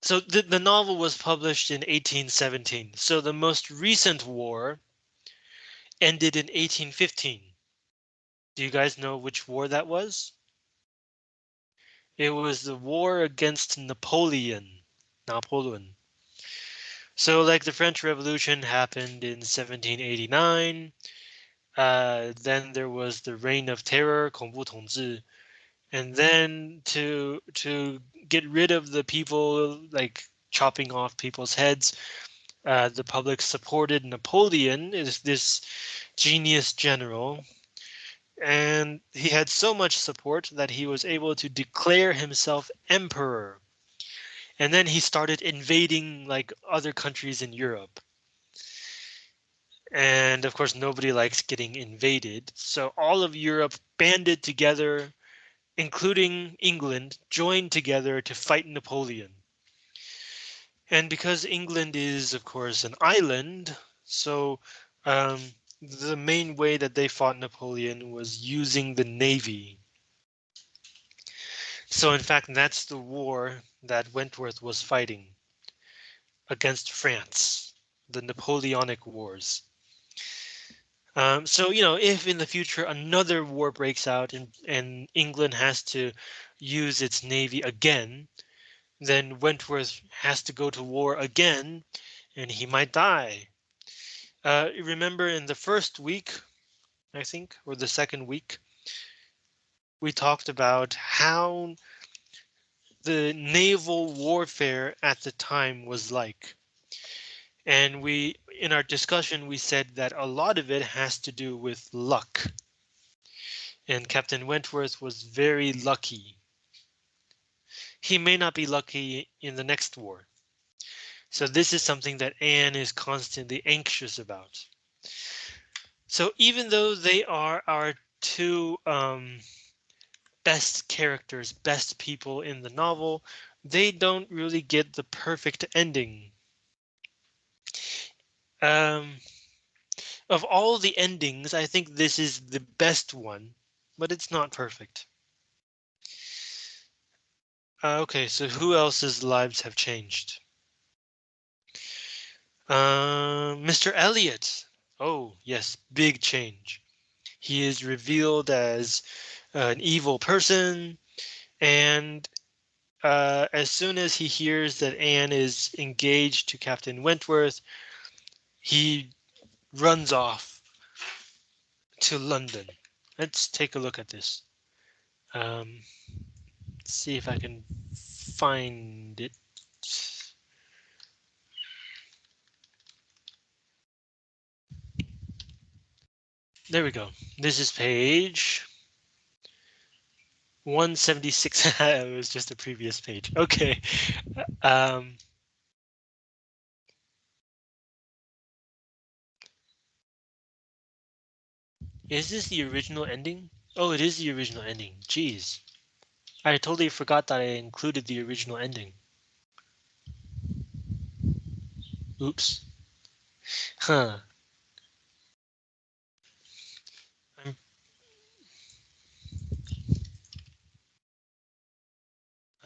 so the, the novel was published in 1817. So the most recent war ended in 1815. Do you guys know which war that was? It was the war against Napoleon. Napoleon. So like the French Revolution happened in 1789. Uh, then there was the Reign of Terror, 恐怖统治, and then to to get rid of the people like chopping off people's heads, uh, the public supported Napoleon, is this genius general, and he had so much support that he was able to declare himself emperor. And then he started invading like other countries in Europe. And of course, nobody likes getting invaded. So all of Europe banded together, including England, joined together to fight Napoleon. And because England is, of course, an island, so um, the main way that they fought Napoleon was using the navy. So in fact, that's the war that Wentworth was fighting against France, the Napoleonic Wars. Um, so, you know, if in the future another war breaks out and, and England has to use its navy again, then Wentworth has to go to war again and he might die. Uh, remember in the first week, I think, or the second week, we talked about how the naval warfare at the time was like. And we, in our discussion, we said that a lot of it has to do with luck. And Captain Wentworth was very lucky. He may not be lucky in the next war. So this is something that Anne is constantly anxious about. So even though they are our two um, best characters, best people in the novel, they don't really get the perfect ending. Um, of all the endings, I think this is the best one, but it's not perfect. Uh, okay, so who else's lives have changed? Uh, Mr. Elliot. Oh, yes, big change. He is revealed as an evil person. And uh, as soon as he hears that Anne is engaged to Captain Wentworth, he runs off to London. Let's take a look at this. Um, see if I can find it. There we go. This is page 176. it was just a previous page. Okay. Um, is this the original ending? Oh, it is the original ending. Jeez. I totally forgot that I included the original ending. Oops. Huh.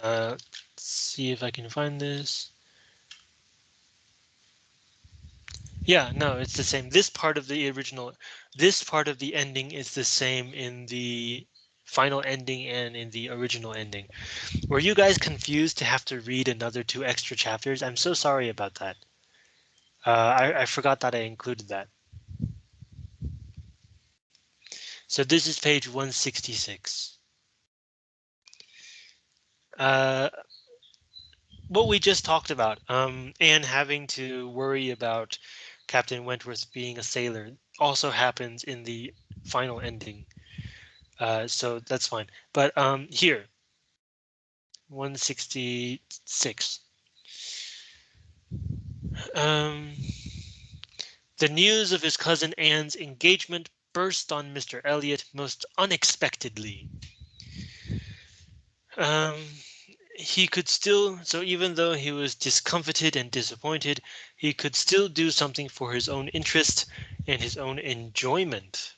Uh, see if I can find this. Yeah, no, it's the same. This part of the original, this part of the ending is the same in the final ending and in the original ending. Were you guys confused to have to read another two extra chapters? I'm so sorry about that. Uh, I, I forgot that I included that. So this is page 166 uh, what we just talked about, um, and having to worry about Captain Wentworth being a sailor also happens in the final ending. Uh, so that's fine. But um, here, 166. Um, the news of his cousin Anne's engagement burst on Mr. Elliot most unexpectedly. Um, he could still, so even though he was discomfited and disappointed, he could still do something for his own interest and his own enjoyment.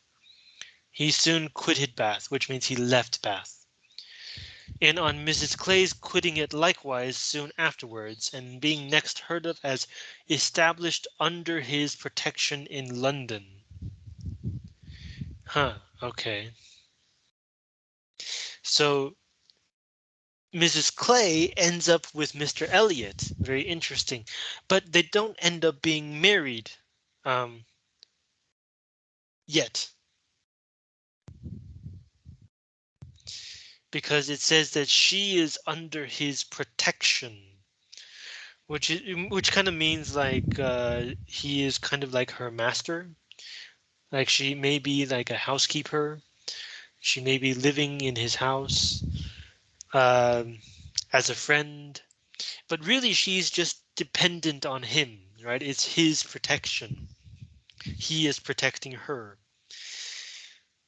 He soon quitted Bath, which means he left Bath. And on Mrs. Clay's quitting it likewise soon afterwards and being next heard of as established under his protection in London. Huh, okay. So Mrs. Clay ends up with Mr. Elliot. Very interesting. But they don't end up being married um, yet. Because it says that she is under his protection. Which is, which kind of means like uh, he is kind of like her master. Like she may be like a housekeeper. She may be living in his house um, as a friend, but really she's just dependent on him, right? It's his protection. He is protecting her.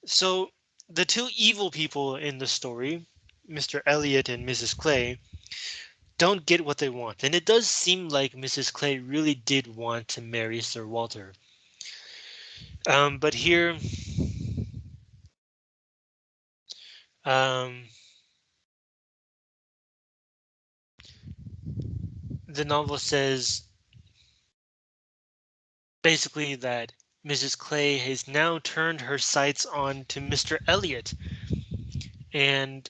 So the two evil people in the story, Mr. Elliot and Mrs. Clay, don't get what they want. And it does seem like Mrs. Clay really did want to marry Sir Walter. Um, but here, um, the novel says basically that Mrs. Clay has now turned her sights on to Mr. Elliot. And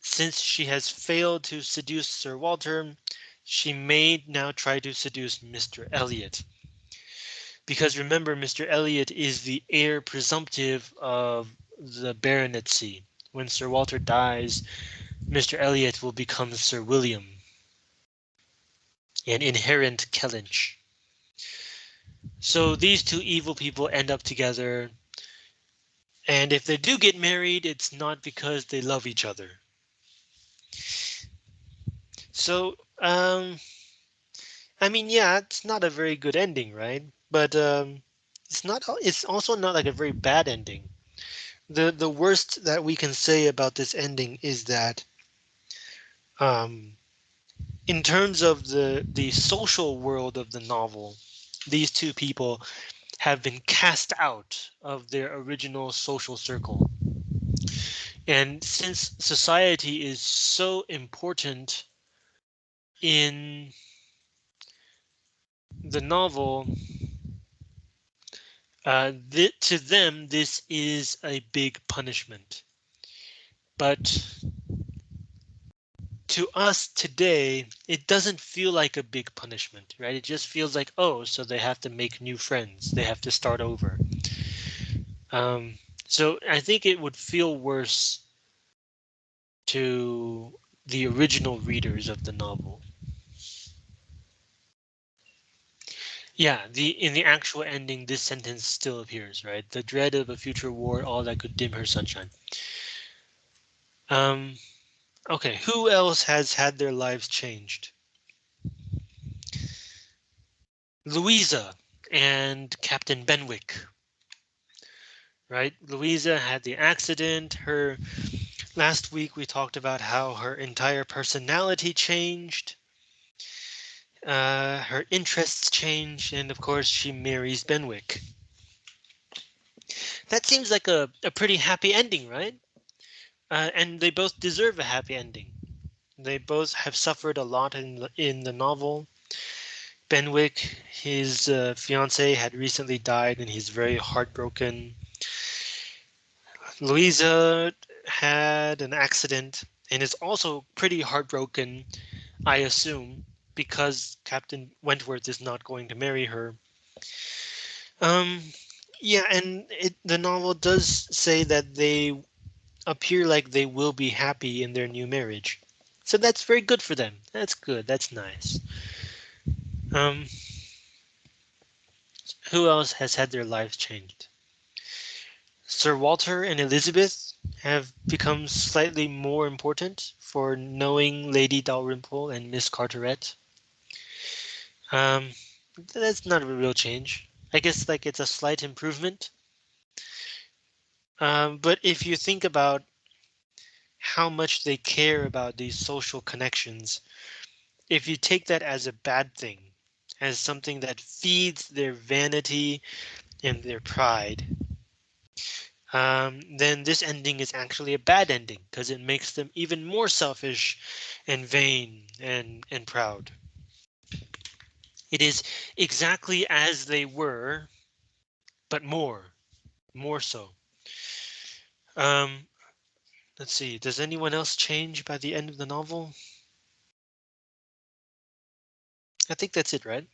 since she has failed to seduce Sir Walter, she may now try to seduce Mr. Elliot. Because remember, Mr. Elliot is the heir presumptive of the baronetcy. When Sir Walter dies, Mr. Elliot will become Sir William an inherent Kellynch. So these two evil people end up together. And if they do get married, it's not because they love each other. So, um, I mean, yeah, it's not a very good ending, right? But um, it's not. It's also not like a very bad ending. The the worst that we can say about this ending is that um, in terms of the the social world of the novel, these two people have been cast out of their original social circle. And since society is so important in the novel, uh, th to them, this is a big punishment. But to us today, it doesn't feel like a big punishment, right? It just feels like, oh, so they have to make new friends. They have to start over. Um, so I think it would feel worse to the original readers of the novel. Yeah, the in the actual ending, this sentence still appears, right? The dread of a future war, all that could dim her sunshine. Um, Okay, who else has had their lives changed? Louisa and Captain Benwick. Right, Louisa had the accident. Her last week we talked about how her entire personality changed. Uh, her interests changed, and of course she marries Benwick. That seems like a, a pretty happy ending, right? Uh, and they both deserve a happy ending. They both have suffered a lot in in the novel. Benwick, his uh, fiance, had recently died, and he's very heartbroken. Louisa had an accident and is also pretty heartbroken, I assume, because Captain Wentworth is not going to marry her. Um, yeah, and it, the novel does say that they appear like they will be happy in their new marriage. So that's very good for them. That's good. That's nice. Um, who else has had their lives changed? Sir Walter and Elizabeth have become slightly more important for knowing Lady Dalrymple and Miss Carteret. Um, that's not a real change. I guess like it's a slight improvement. Um, but if you think about how much they care about these social connections, if you take that as a bad thing, as something that feeds their vanity and their pride, um, then this ending is actually a bad ending because it makes them even more selfish and vain and, and proud. It is exactly as they were, but more, more so. Um, let's see, does anyone else change by the end of the novel? I think that's it, right?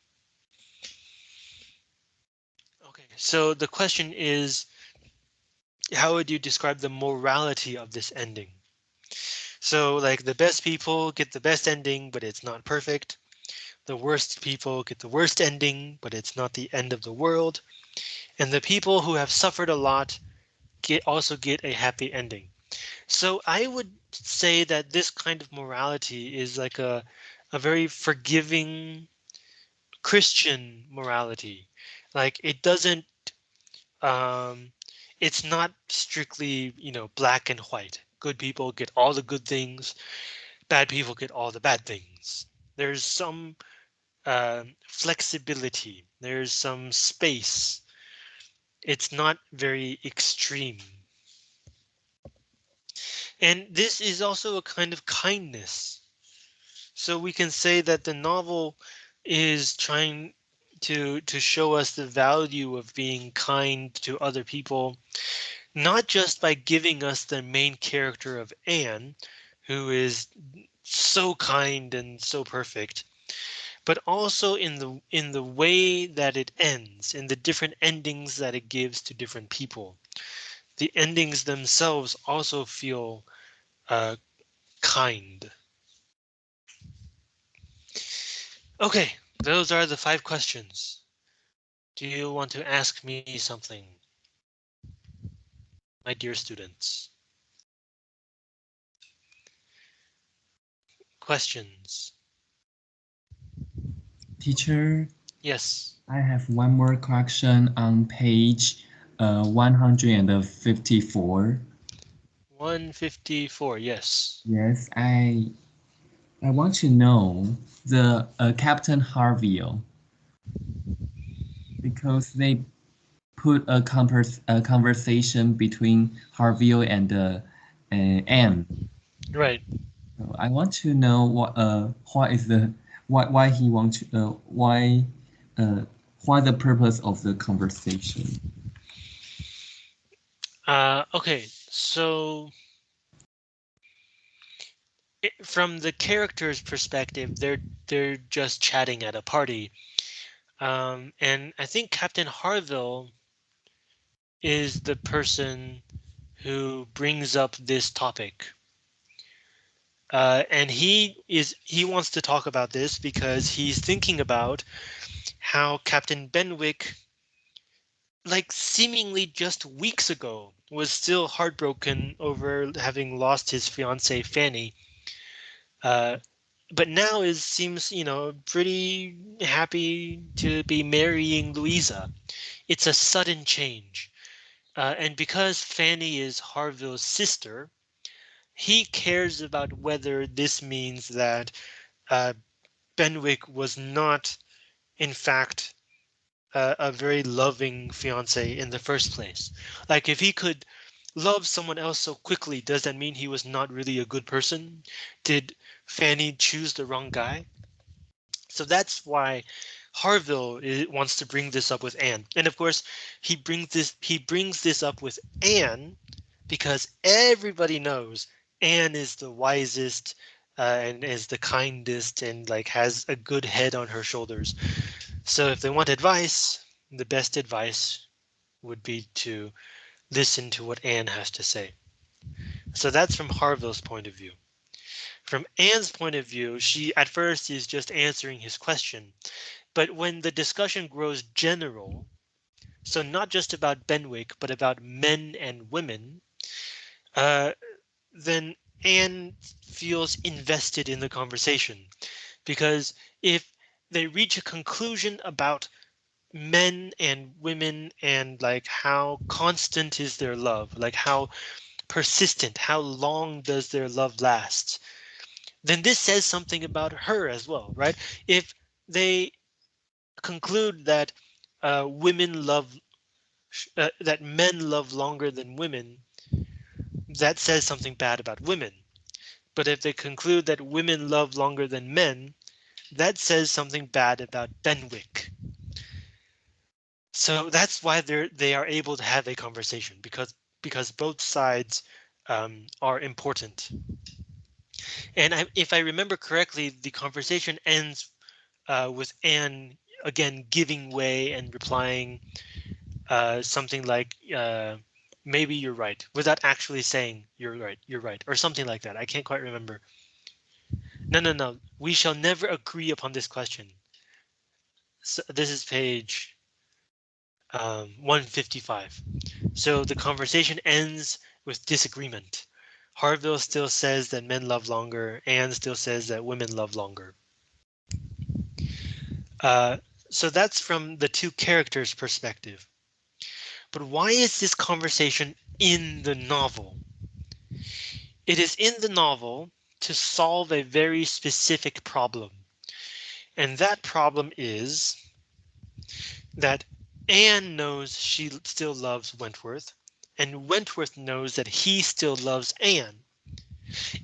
Okay, so the question is, how would you describe the morality of this ending? So like the best people get the best ending, but it's not perfect. The worst people get the worst ending, but it's not the end of the world. And the people who have suffered a lot get also get a happy ending. So I would say that this kind of morality is like a a very forgiving Christian morality. Like it doesn't um it's not strictly, you know, black and white. Good people get all the good things. Bad people get all the bad things. There's some uh, flexibility. There's some space. It's not very extreme. And this is also a kind of kindness. So we can say that the novel is trying to to show us the value of being kind to other people, not just by giving us the main character of Anne, who is so kind and so perfect, but also in the in the way that it ends, in the different endings that it gives to different people. The endings themselves also feel uh, kind. Okay, those are the five questions. Do you want to ask me something? My dear students. Questions? Teacher, Yes. I have one more correction on page uh, 154. 154, yes. Yes, I I want to know the uh, Captain Harville because they put a, converse, a conversation between Harville and uh, uh, Anne. Right. So I want to know what uh what is the why why he want to uh, why uh why the purpose of the conversation. Uh, okay, so it, from the character's perspective, they're they're just chatting at a party. Um, and I think Captain Harville is the person who brings up this topic. Uh, and he is he wants to talk about this because he's thinking about how Captain Benwick, like seemingly just weeks ago, was still heartbroken over having lost his fiancee Fanny. Uh, but now is seems you know pretty happy to be marrying Louisa. It's a sudden change. Uh, and because Fanny is Harville's sister, he cares about whether this means that uh, Benwick was not, in fact, uh, a very loving fiance in the first place. Like if he could love someone else so quickly, does that mean he was not really a good person? Did Fanny choose the wrong guy? So that's why Harville wants to bring this up with Anne. And of course, he brings this he brings this up with Anne because everybody knows Anne is the wisest uh, and is the kindest and like has a good head on her shoulders. So if they want advice, the best advice would be to listen to what Anne has to say. So that's from Harville's point of view. From Anne's point of view, she at first is just answering his question. But when the discussion grows general, so not just about Benwick, but about men and women, uh, then Anne feels invested in the conversation because if they reach a conclusion about men and women and like how constant is their love, like how persistent, how long does their love last, then this says something about her as well, right? If they conclude that uh, women love, uh, that men love longer than women, that says something bad about women. But if they conclude that women love longer than men, that says something bad about Benwick. So that's why they're they are able to have a conversation because because both sides um, are important. And I, if I remember correctly, the conversation ends uh, with Anne again giving way and replying uh, something like uh, maybe you're right without actually saying you're right, you're right, or something like that. I can't quite remember. No, no, no. We shall never agree upon this question. So this is page um, 155. So the conversation ends with disagreement. Harville still says that men love longer. Anne still says that women love longer. Uh, so that's from the two characters perspective. But why is this conversation in the novel? It is in the novel to solve a very specific problem. And that problem is that Anne knows she still loves Wentworth, and Wentworth knows that he still loves Anne.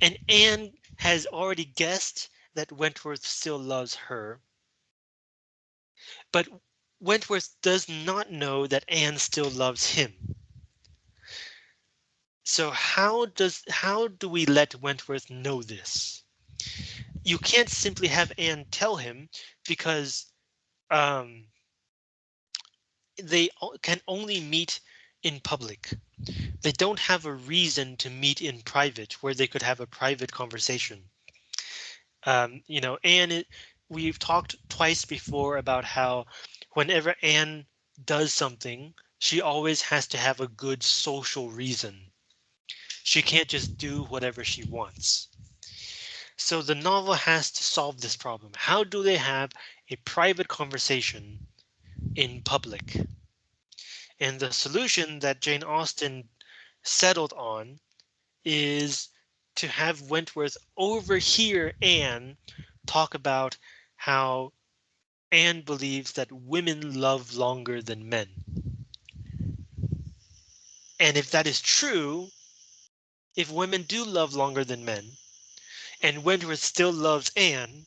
And Anne has already guessed that Wentworth still loves her. But Wentworth does not know that Anne still loves him. So how does how do we let Wentworth know this? You can't simply have Anne tell him because um, they can only meet in public. They don't have a reason to meet in private where they could have a private conversation. Um, you know, Anne, we've talked twice before about how whenever Anne does something, she always has to have a good social reason. She can't just do whatever she wants. So the novel has to solve this problem. How do they have a private conversation in public. And the solution that Jane Austen settled on is to have Wentworth overhear Anne talk about how Anne believes that women love longer than men. And if that is true, if women do love longer than men, and Wentworth still loves Anne,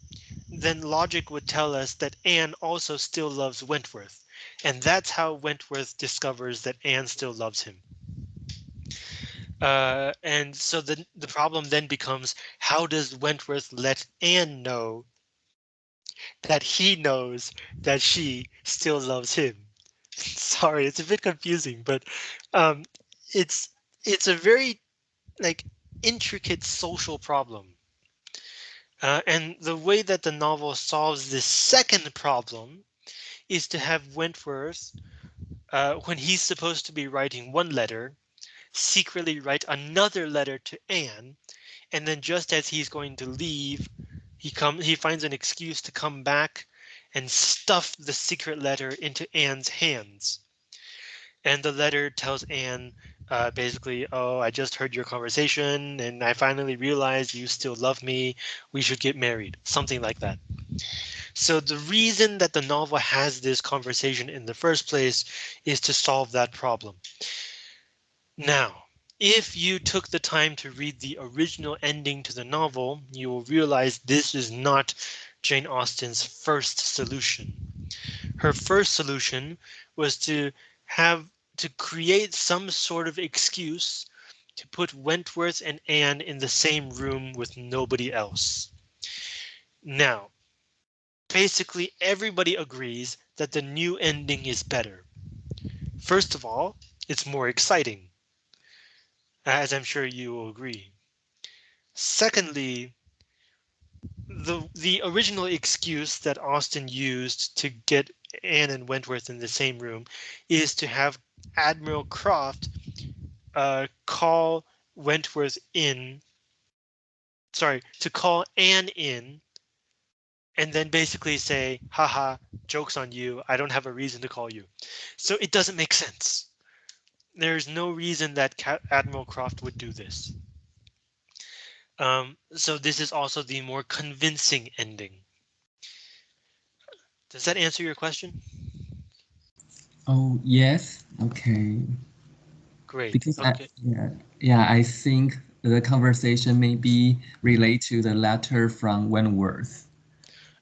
then logic would tell us that Anne also still loves Wentworth. And that's how Wentworth discovers that Anne still loves him. Uh, and so the, the problem then becomes, how does Wentworth let Anne know that he knows that she still loves him? Sorry, it's a bit confusing, but um, it's it's a very like intricate social problem. Uh, and the way that the novel solves this second problem is to have Wentworth, uh, when he's supposed to be writing one letter, secretly write another letter to Anne, and then just as he's going to leave, he come he finds an excuse to come back and stuff the secret letter into Anne's hands. And the letter tells Anne uh, basically, oh, I just heard your conversation and I finally realized you still love me. We should get married, something like that. So the reason that the novel has this conversation in the first place is to solve that problem. Now, if you took the time to read the original ending to the novel, you will realize this is not Jane Austen's first solution. Her first solution was to have to create some sort of excuse to put Wentworth and Anne in the same room with nobody else. Now, basically everybody agrees that the new ending is better. First of all, it's more exciting, as I'm sure you will agree. Secondly, the the original excuse that Austen used to get Anne and Wentworth in the same room is to have Admiral Croft uh, call Wentworth in. Sorry, to call Anne in and then basically say, haha, joke's on you. I don't have a reason to call you. So it doesn't make sense. There's no reason that Admiral Croft would do this. Um, so this is also the more convincing ending. Does that answer your question? Oh, yes. Okay. Great. Because okay. I, yeah, yeah, I think the conversation may be related to the letter from Wentworth.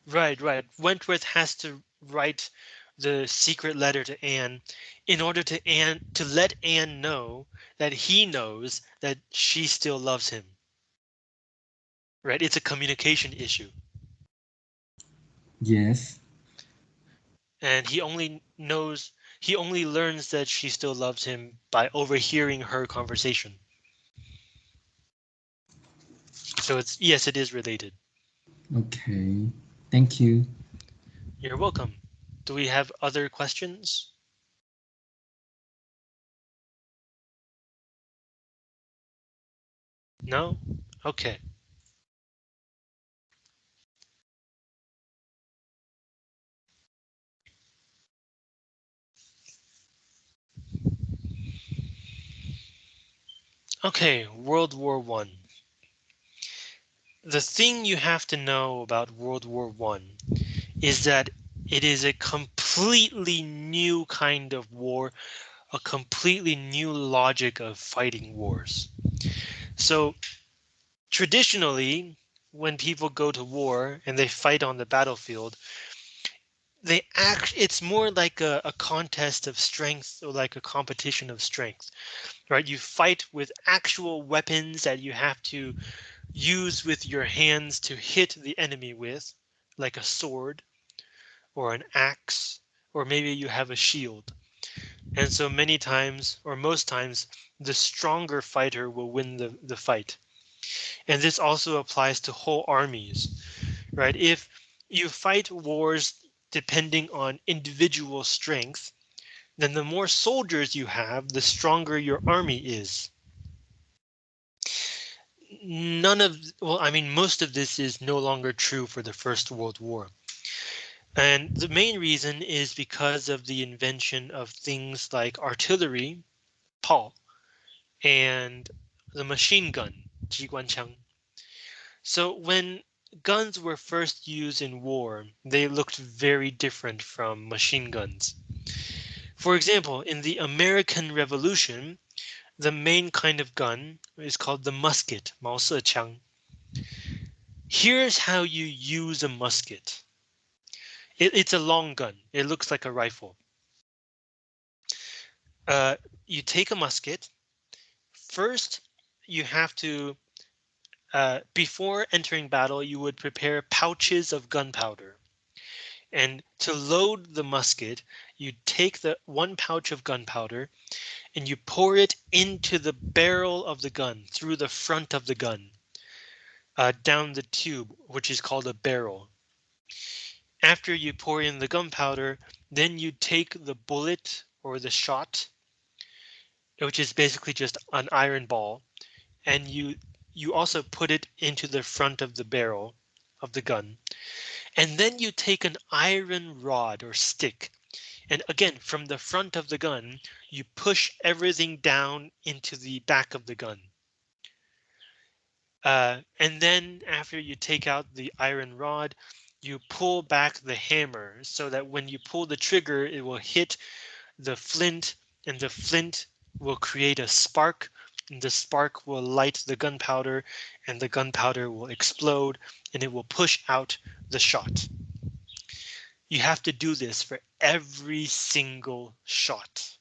Right, right. Wentworth has to write the secret letter to Anne in order to Anne to let Anne know that he knows that she still loves him. Right, it's a communication issue. Yes. And he only knows he only learns that she still loves him by overhearing her conversation. So it's yes, it is related. Okay, thank you. You're welcome. Do we have other questions? No? Okay. Okay, World War One. The thing you have to know about World War One is that it is a completely new kind of war, a completely new logic of fighting wars. So traditionally, when people go to war and they fight on the battlefield, they act it's more like a, a contest of strength or like a competition of strength right? You fight with actual weapons that you have to use with your hands to hit the enemy with, like a sword or an axe, or maybe you have a shield. And so many times, or most times, the stronger fighter will win the, the fight. And this also applies to whole armies, right? If you fight wars depending on individual strength, then the more soldiers you have, the stronger your army is. None of, well, I mean, most of this is no longer true for the First World War. And the main reason is because of the invention of things like artillery, Paul, and the machine gun, Ji Guan Chang. So when guns were first used in war, they looked very different from machine guns. For example, in the American Revolution, the main kind of gun is called the musket, Mao Se Chang. Here's how you use a musket. It, it's a long gun. It looks like a rifle. Uh, you take a musket. First, you have to, uh, before entering battle, you would prepare pouches of gunpowder. And to load the musket, you take the one pouch of gunpowder and you pour it into the barrel of the gun through the front of the gun uh, down the tube, which is called a barrel. After you pour in the gunpowder, then you take the bullet or the shot, which is basically just an iron ball, and you you also put it into the front of the barrel of the gun. And then you take an iron rod or stick. And again, from the front of the gun, you push everything down into the back of the gun. Uh, and then after you take out the iron rod, you pull back the hammer so that when you pull the trigger, it will hit the flint and the flint will create a spark and the spark will light the gunpowder and the gunpowder will explode and it will push out the shot. You have to do this for every single shot.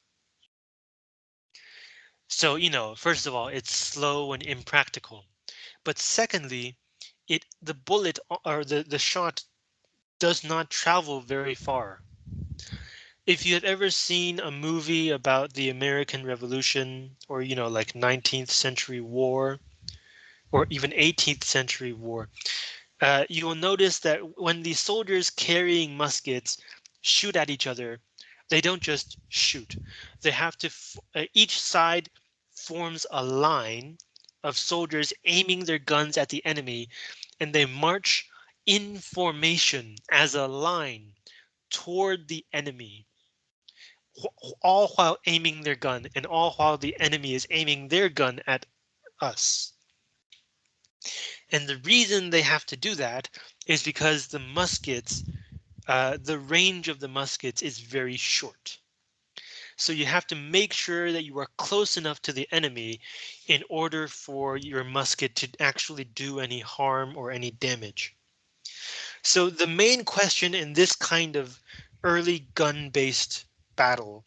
So, you know, first of all, it's slow and impractical. But secondly, it the bullet or the, the shot does not travel very far. If you have ever seen a movie about the American Revolution or, you know, like 19th century war or even 18th century war, uh, you will notice that when the soldiers carrying muskets shoot at each other, they don't just shoot. They have to, uh, each side forms a line of soldiers aiming their guns at the enemy, and they march in formation as a line toward the enemy, all while aiming their gun and all while the enemy is aiming their gun at us. And the reason they have to do that is because the muskets, uh, the range of the muskets is very short. So you have to make sure that you are close enough to the enemy in order for your musket to actually do any harm or any damage. So the main question in this kind of early gun-based battle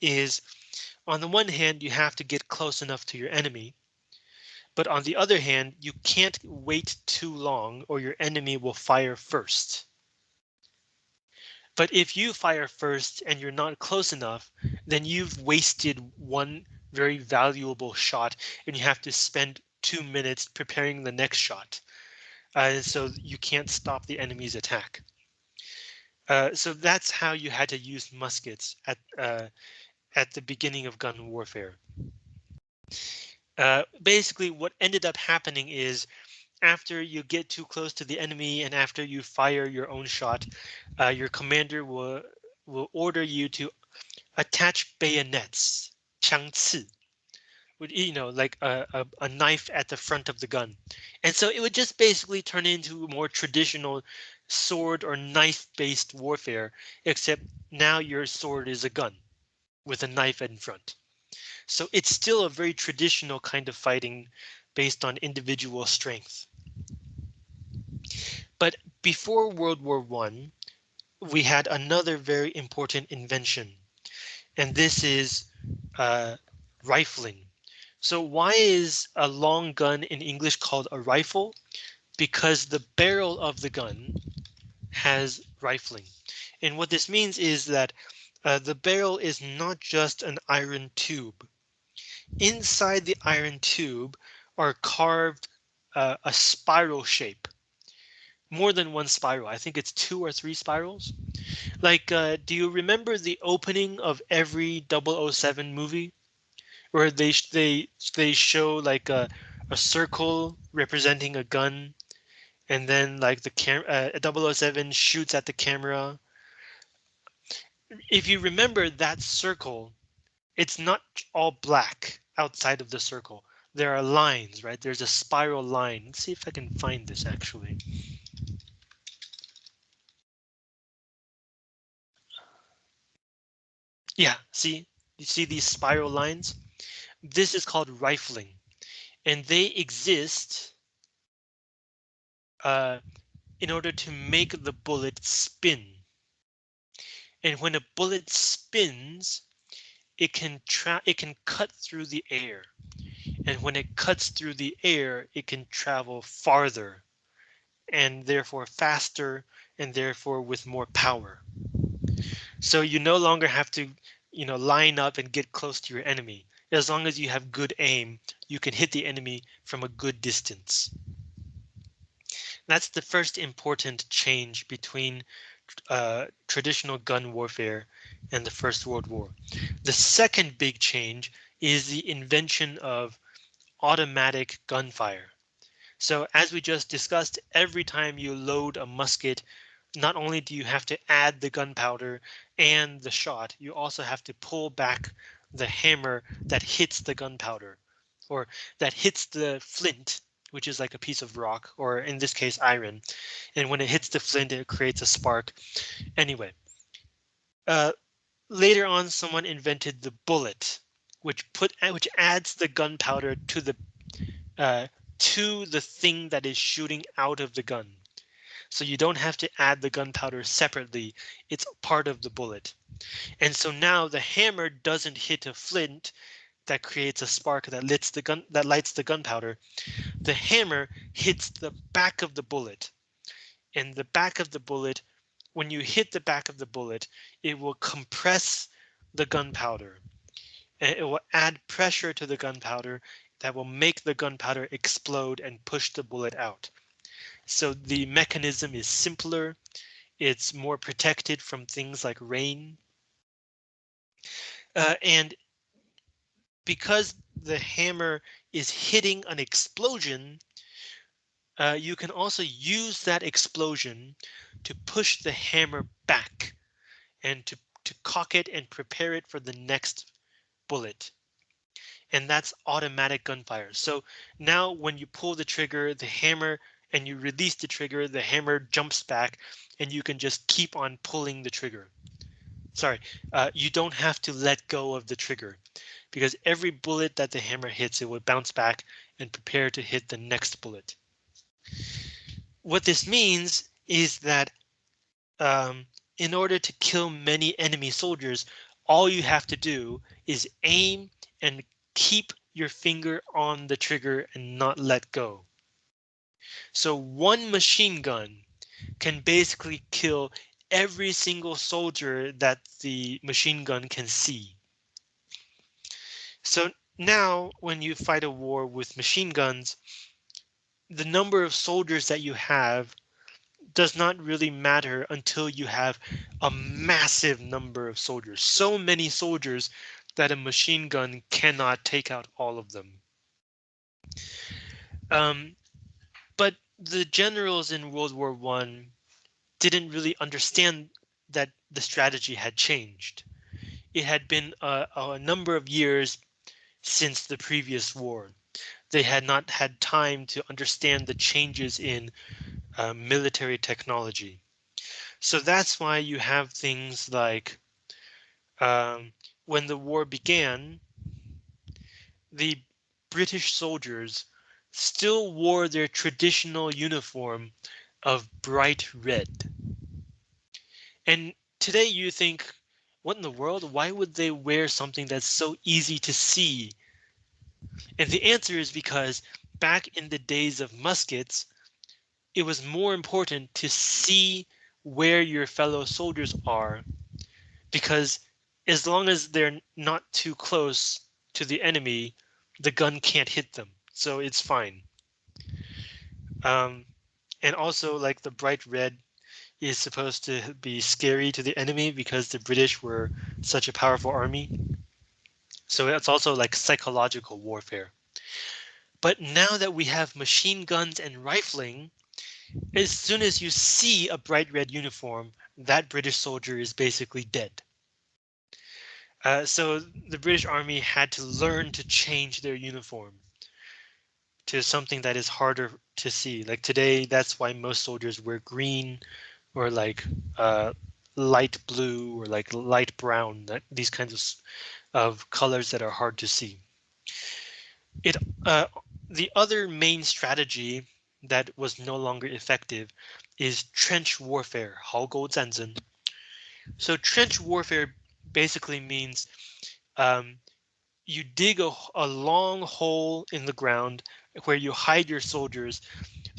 is, on the one hand, you have to get close enough to your enemy. But on the other hand, you can't wait too long or your enemy will fire first. But if you fire first and you're not close enough, then you've wasted one very valuable shot and you have to spend two minutes preparing the next shot. Uh, so you can't stop the enemy's attack. Uh, so that's how you had to use muskets at uh, at the beginning of gun warfare. Uh, basically, what ended up happening is after you get too close to the enemy and after you fire your own shot, uh, your commander will will order you to attach bayonets, 枪刺, would you know like a, a, a, knife at the front of the gun. And so it would just basically turn into more traditional sword or knife based warfare, except now your sword is a gun with a knife in front. So it's still a very traditional kind of fighting based on individual strength. But before World War One, we had another very important invention, and this is uh, rifling. So why is a long gun in English called a rifle? Because the barrel of the gun has rifling. And what this means is that uh, the barrel is not just an iron tube. Inside the iron tube are carved uh, a spiral shape more than one spiral. I think it's two or three spirals. Like, uh, do you remember the opening of every 007 movie? Where they they they show like a, a circle representing a gun, and then like the cam uh, 007 shoots at the camera. If you remember that circle, it's not all black outside of the circle. There are lines, right? There's a spiral line. Let's see if I can find this actually. Yeah, see, you see these spiral lines? This is called rifling, and they exist uh, in order to make the bullet spin. And when a bullet spins, it can it can cut through the air. And when it cuts through the air, it can travel farther and therefore faster and therefore with more power. So you no longer have to, you know, line up and get close to your enemy. As long as you have good aim, you can hit the enemy from a good distance. That's the first important change between uh, traditional gun warfare and the First World War. The second big change is the invention of automatic gunfire. So as we just discussed, every time you load a musket not only do you have to add the gunpowder and the shot, you also have to pull back the hammer that hits the gunpowder or that hits the flint, which is like a piece of rock, or in this case, iron. And when it hits the flint, it creates a spark. Anyway, uh, later on, someone invented the bullet, which put which adds the gunpowder to the uh, to the thing that is shooting out of the gun. So you don't have to add the gunpowder separately. It's part of the bullet. And so now the hammer doesn't hit a flint that creates a spark that lights the gun that lights the gunpowder. The hammer hits the back of the bullet. And the back of the bullet, when you hit the back of the bullet, it will compress the gunpowder. And it will add pressure to the gunpowder that will make the gunpowder explode and push the bullet out. So the mechanism is simpler It's more protected from things like rain. Uh, and because the hammer is hitting an explosion, uh, you can also use that explosion to push the hammer back and to, to cock it and prepare it for the next bullet. And that's automatic gunfire. So now when you pull the trigger, the hammer and you release the trigger, the hammer jumps back and you can just keep on pulling the trigger. Sorry, uh, you don't have to let go of the trigger because every bullet that the hammer hits, it will bounce back and prepare to hit the next bullet. What this means is that um, in order to kill many enemy soldiers, all you have to do is aim and keep your finger on the trigger and not let go. So one machine gun can basically kill every single soldier that the machine gun can see. So now when you fight a war with machine guns, the number of soldiers that you have does not really matter until you have a massive number of soldiers. So many soldiers that a machine gun cannot take out all of them. Um, but the generals in World War One didn't really understand that the strategy had changed. It had been a, a number of years since the previous war. They had not had time to understand the changes in uh, military technology. So that's why you have things like um, when the war began, the British soldiers still wore their traditional uniform of bright red. And today you think, what in the world? Why would they wear something that's so easy to see? And the answer is because back in the days of muskets, it was more important to see where your fellow soldiers are because as long as they're not too close to the enemy, the gun can't hit them. So it's fine. Um, and also like the bright red is supposed to be scary to the enemy because the British were such a powerful army. So it's also like psychological warfare. But now that we have machine guns and rifling, as soon as you see a bright red uniform, that British soldier is basically dead. Uh, so the British Army had to learn to change their uniform to something that is harder to see. Like today, that's why most soldiers wear green or like uh, light blue or like light brown, that, these kinds of, of colors that are hard to see. It uh, The other main strategy that was no longer effective is trench warfare, 壕沟战争. So trench warfare basically means um, you dig a, a long hole in the ground where you hide your soldiers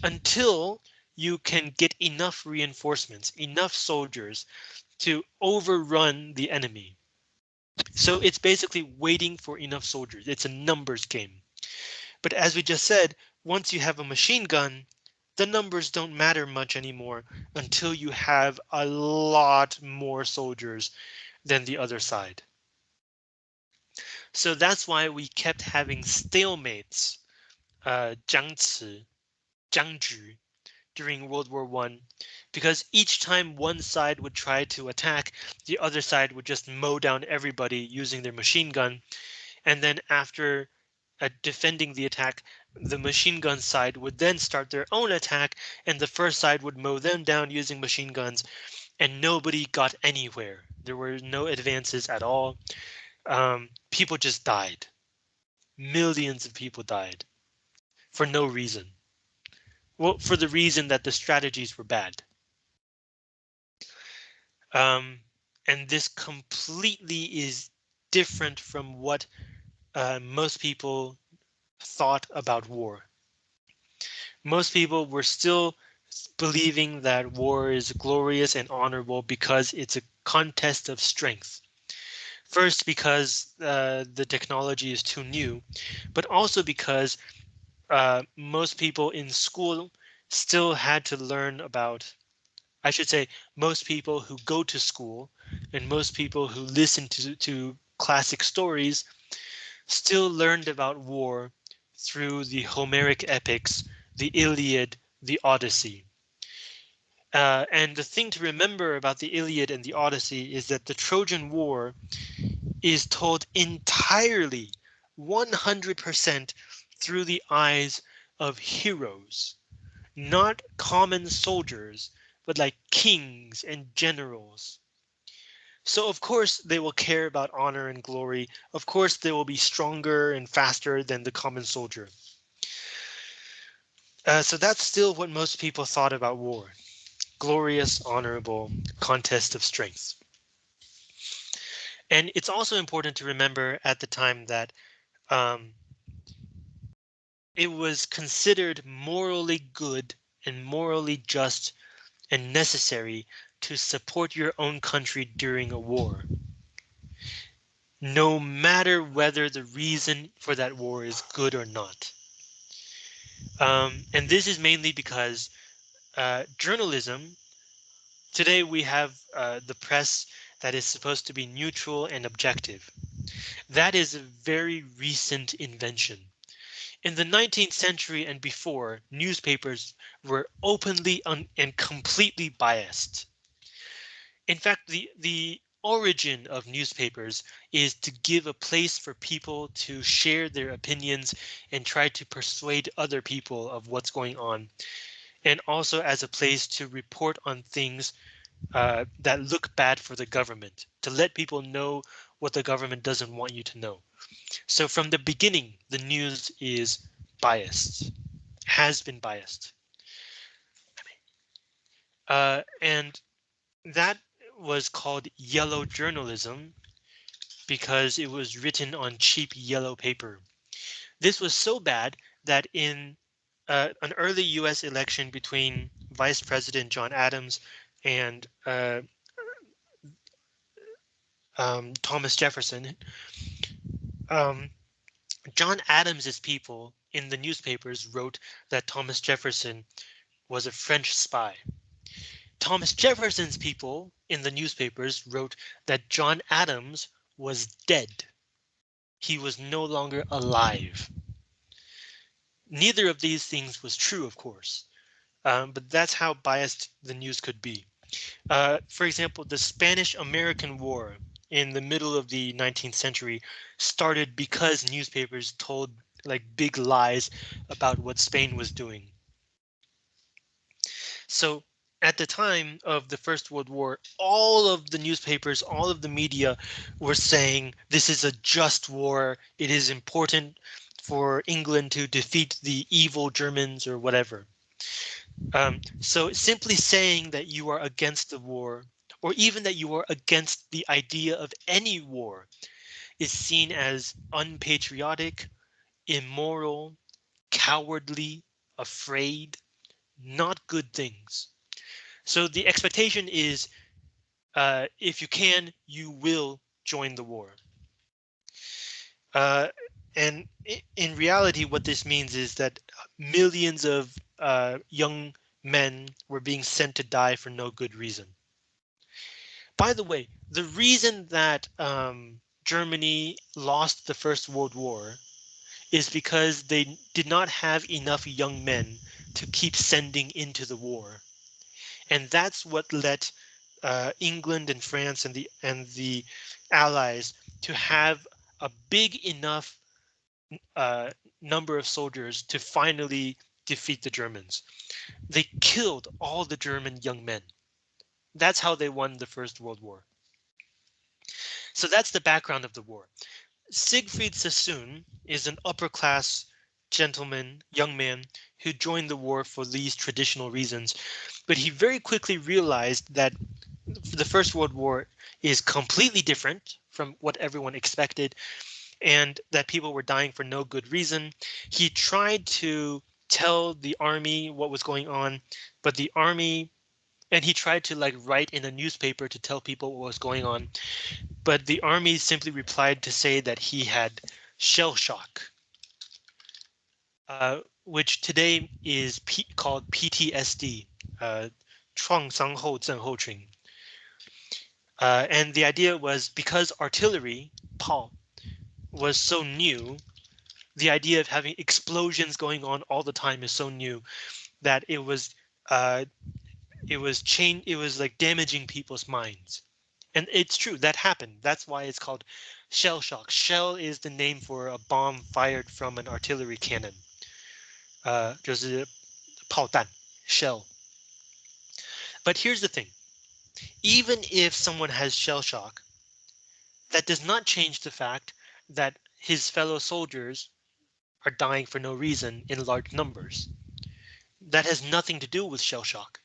until you can get enough reinforcements, enough soldiers to overrun the enemy. So it's basically waiting for enough soldiers. It's a numbers game. But as we just said, once you have a machine gun, the numbers don't matter much anymore until you have a lot more soldiers than the other side. So that's why we kept having stalemates, uh, 僵持,僵局, during World War One, because each time one side would try to attack, the other side would just mow down everybody using their machine gun. And then after uh, defending the attack, the machine gun side would then start their own attack and the first side would mow them down using machine guns and nobody got anywhere. There were no advances at all. Um, people just died. Millions of people died for no reason. Well, for the reason that the strategies were bad. Um, and this completely is different from what uh, most people thought about war. Most people were still believing that war is glorious and honorable because it's a contest of strength. First, because uh, the technology is too new, but also because uh, most people in school still had to learn about I should say most people who go to school and most people who listen to, to classic stories still learned about war through the Homeric epics, the Iliad, the Odyssey. Uh, and the thing to remember about the Iliad and the Odyssey is that the Trojan War is told entirely 100% through the eyes of heroes, not common soldiers, but like kings and generals. So of course they will care about honor and glory. Of course they will be stronger and faster than the common soldier. Uh, so that's still what most people thought about war. Glorious, honorable contest of strength. And it's also important to remember at the time that um, it was considered morally good and morally just and necessary to support your own country during a war. No matter whether the reason for that war is good or not. Um, and this is mainly because uh, journalism, today we have uh, the press that is supposed to be neutral and objective. That is a very recent invention. In the 19th century and before, newspapers were openly and completely biased. In fact, the, the origin of newspapers is to give a place for people to share their opinions and try to persuade other people of what's going on. And also as a place to report on things uh, that look bad for the government, to let people know what the government doesn't want you to know. So from the beginning, the news is biased, has been biased. Uh, and that was called yellow journalism because it was written on cheap yellow paper. This was so bad that in uh, an early US election between Vice President John Adams and uh, um, Thomas Jefferson, um, John Adams's people in the newspapers wrote that Thomas Jefferson was a French spy. Thomas Jefferson's people in the newspapers wrote that John Adams was dead. He was no longer alive. Neither of these things was true, of course, um, but that's how biased the news could be. Uh, for example, the Spanish-American War in the middle of the 19th century started because newspapers told like big lies about what Spain was doing. So at the time of the First World War, all of the newspapers, all of the media were saying this is a just war. It is important for England to defeat the evil Germans or whatever. Um, so simply saying that you are against the war or even that you are against the idea of any war is seen as unpatriotic, immoral, cowardly, afraid, not good things. So the expectation is uh, if you can, you will join the war. Uh, and in reality, what this means is that millions of uh, young men were being sent to die for no good reason. By the way, the reason that um, Germany lost the First World War is because they did not have enough young men to keep sending into the war. And that's what led uh, England and France and the and the allies to have a big enough uh, number of soldiers to finally defeat the Germans. They killed all the German young men. That's how they won the First World War. So that's the background of the war. Siegfried Sassoon is an upper class gentleman, young man who joined the war for these traditional reasons, but he very quickly realized that the First World War is completely different from what everyone expected and that people were dying for no good reason. He tried to tell the army what was going on, but the army and he tried to like write in a newspaper to tell people what was going on. But the army simply replied to say that he had shell shock, uh, which today is P called PTSD, uh, 创伤后症候群. Uh, and the idea was because artillery, Paul, was so new, the idea of having explosions going on all the time is so new that it was uh, it was chain it was like damaging people's minds. And it's true that happened. That's why it's called shell shock. Shell is the name for a bomb fired from an artillery cannon. Uh, 就是炮弹 shell. But here's the thing. Even if someone has shell shock, that does not change the fact that his fellow soldiers are dying for no reason in large numbers. That has nothing to do with shell shock.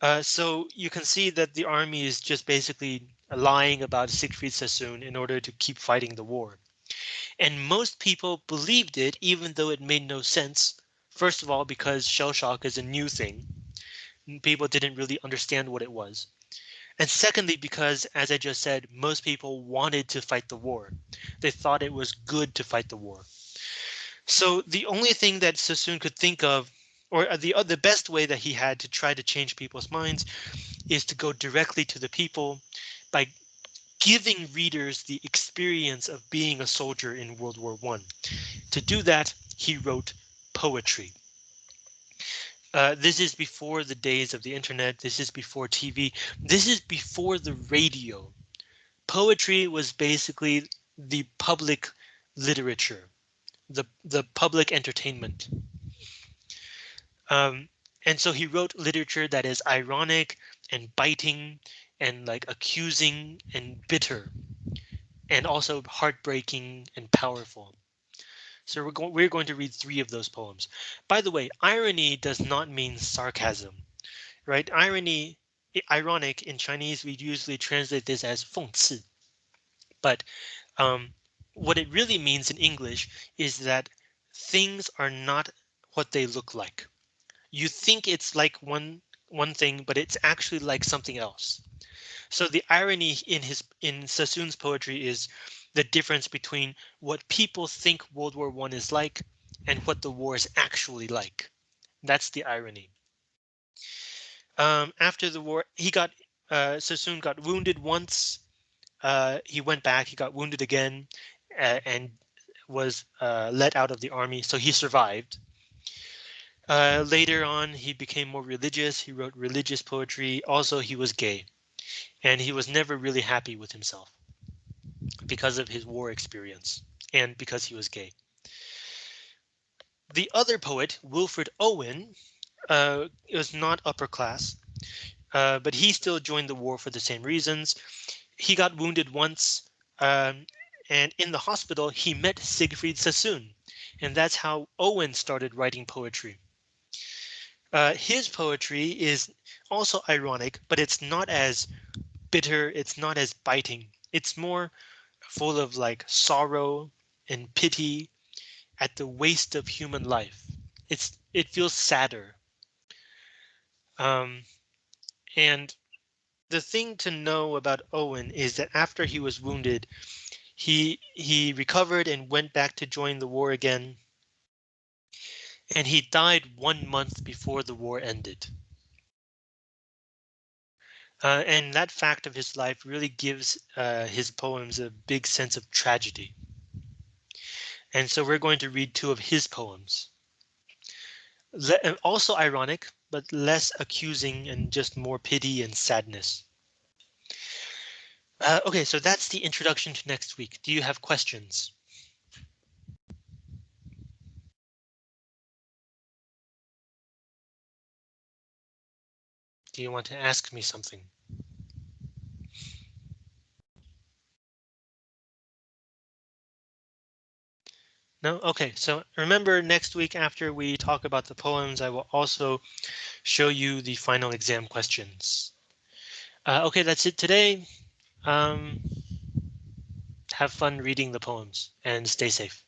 Uh, so you can see that the army is just basically lying about Siegfried Sassoon in order to keep fighting the war. And most people believed it, even though it made no sense. First of all, because shell shock is a new thing. People didn't really understand what it was. And secondly, because as I just said, most people wanted to fight the war. They thought it was good to fight the war. So the only thing that Sassoon could think of or the uh, the best way that he had to try to change people's minds is to go directly to the people by giving readers the experience of being a soldier in World War One. To do that, he wrote poetry. Uh, this is before the days of the internet. This is before TV. This is before the radio. Poetry was basically the public literature, the the public entertainment. Um, and so he wrote literature that is ironic and biting and like accusing and bitter and also heartbreaking and powerful. So we're going we're going to read three of those poems. By the way, irony does not mean sarcasm, right? Irony, ironic in Chinese, we usually translate this as 讽刺. But um, what it really means in English is that things are not what they look like you think it's like one one thing, but it's actually like something else. So the irony in his in Sassoon's poetry is the difference between what people think World War One is like and what the war is actually like. That's the irony. Um, after the war, he got uh, Sassoon got wounded once. Uh, he went back. He got wounded again, uh, and was uh, let out of the army. So he survived. Uh, later on, he became more religious. He wrote religious poetry. Also, he was gay, and he was never really happy with himself because of his war experience and because he was gay. The other poet, Wilfred Owen, uh, was not upper class, uh, but he still joined the war for the same reasons. He got wounded once, um, and in the hospital, he met Siegfried Sassoon, and that's how Owen started writing poetry. Uh, his poetry is also ironic, but it's not as bitter. It's not as biting. It's more full of like sorrow and pity at the waste of human life. It's it feels sadder. Um, and the thing to know about Owen is that after he was wounded, he he recovered and went back to join the war again and he died one month before the war ended. Uh, and that fact of his life really gives uh, his poems a big sense of tragedy. And so we're going to read two of his poems. Le uh, also ironic, but less accusing and just more pity and sadness. Uh, okay, so that's the introduction to next week. Do you have questions? Do you want to ask me something? No? Okay, so remember next week after we talk about the poems, I will also show you the final exam questions. Uh, okay, that's it today. Um, have fun reading the poems and stay safe.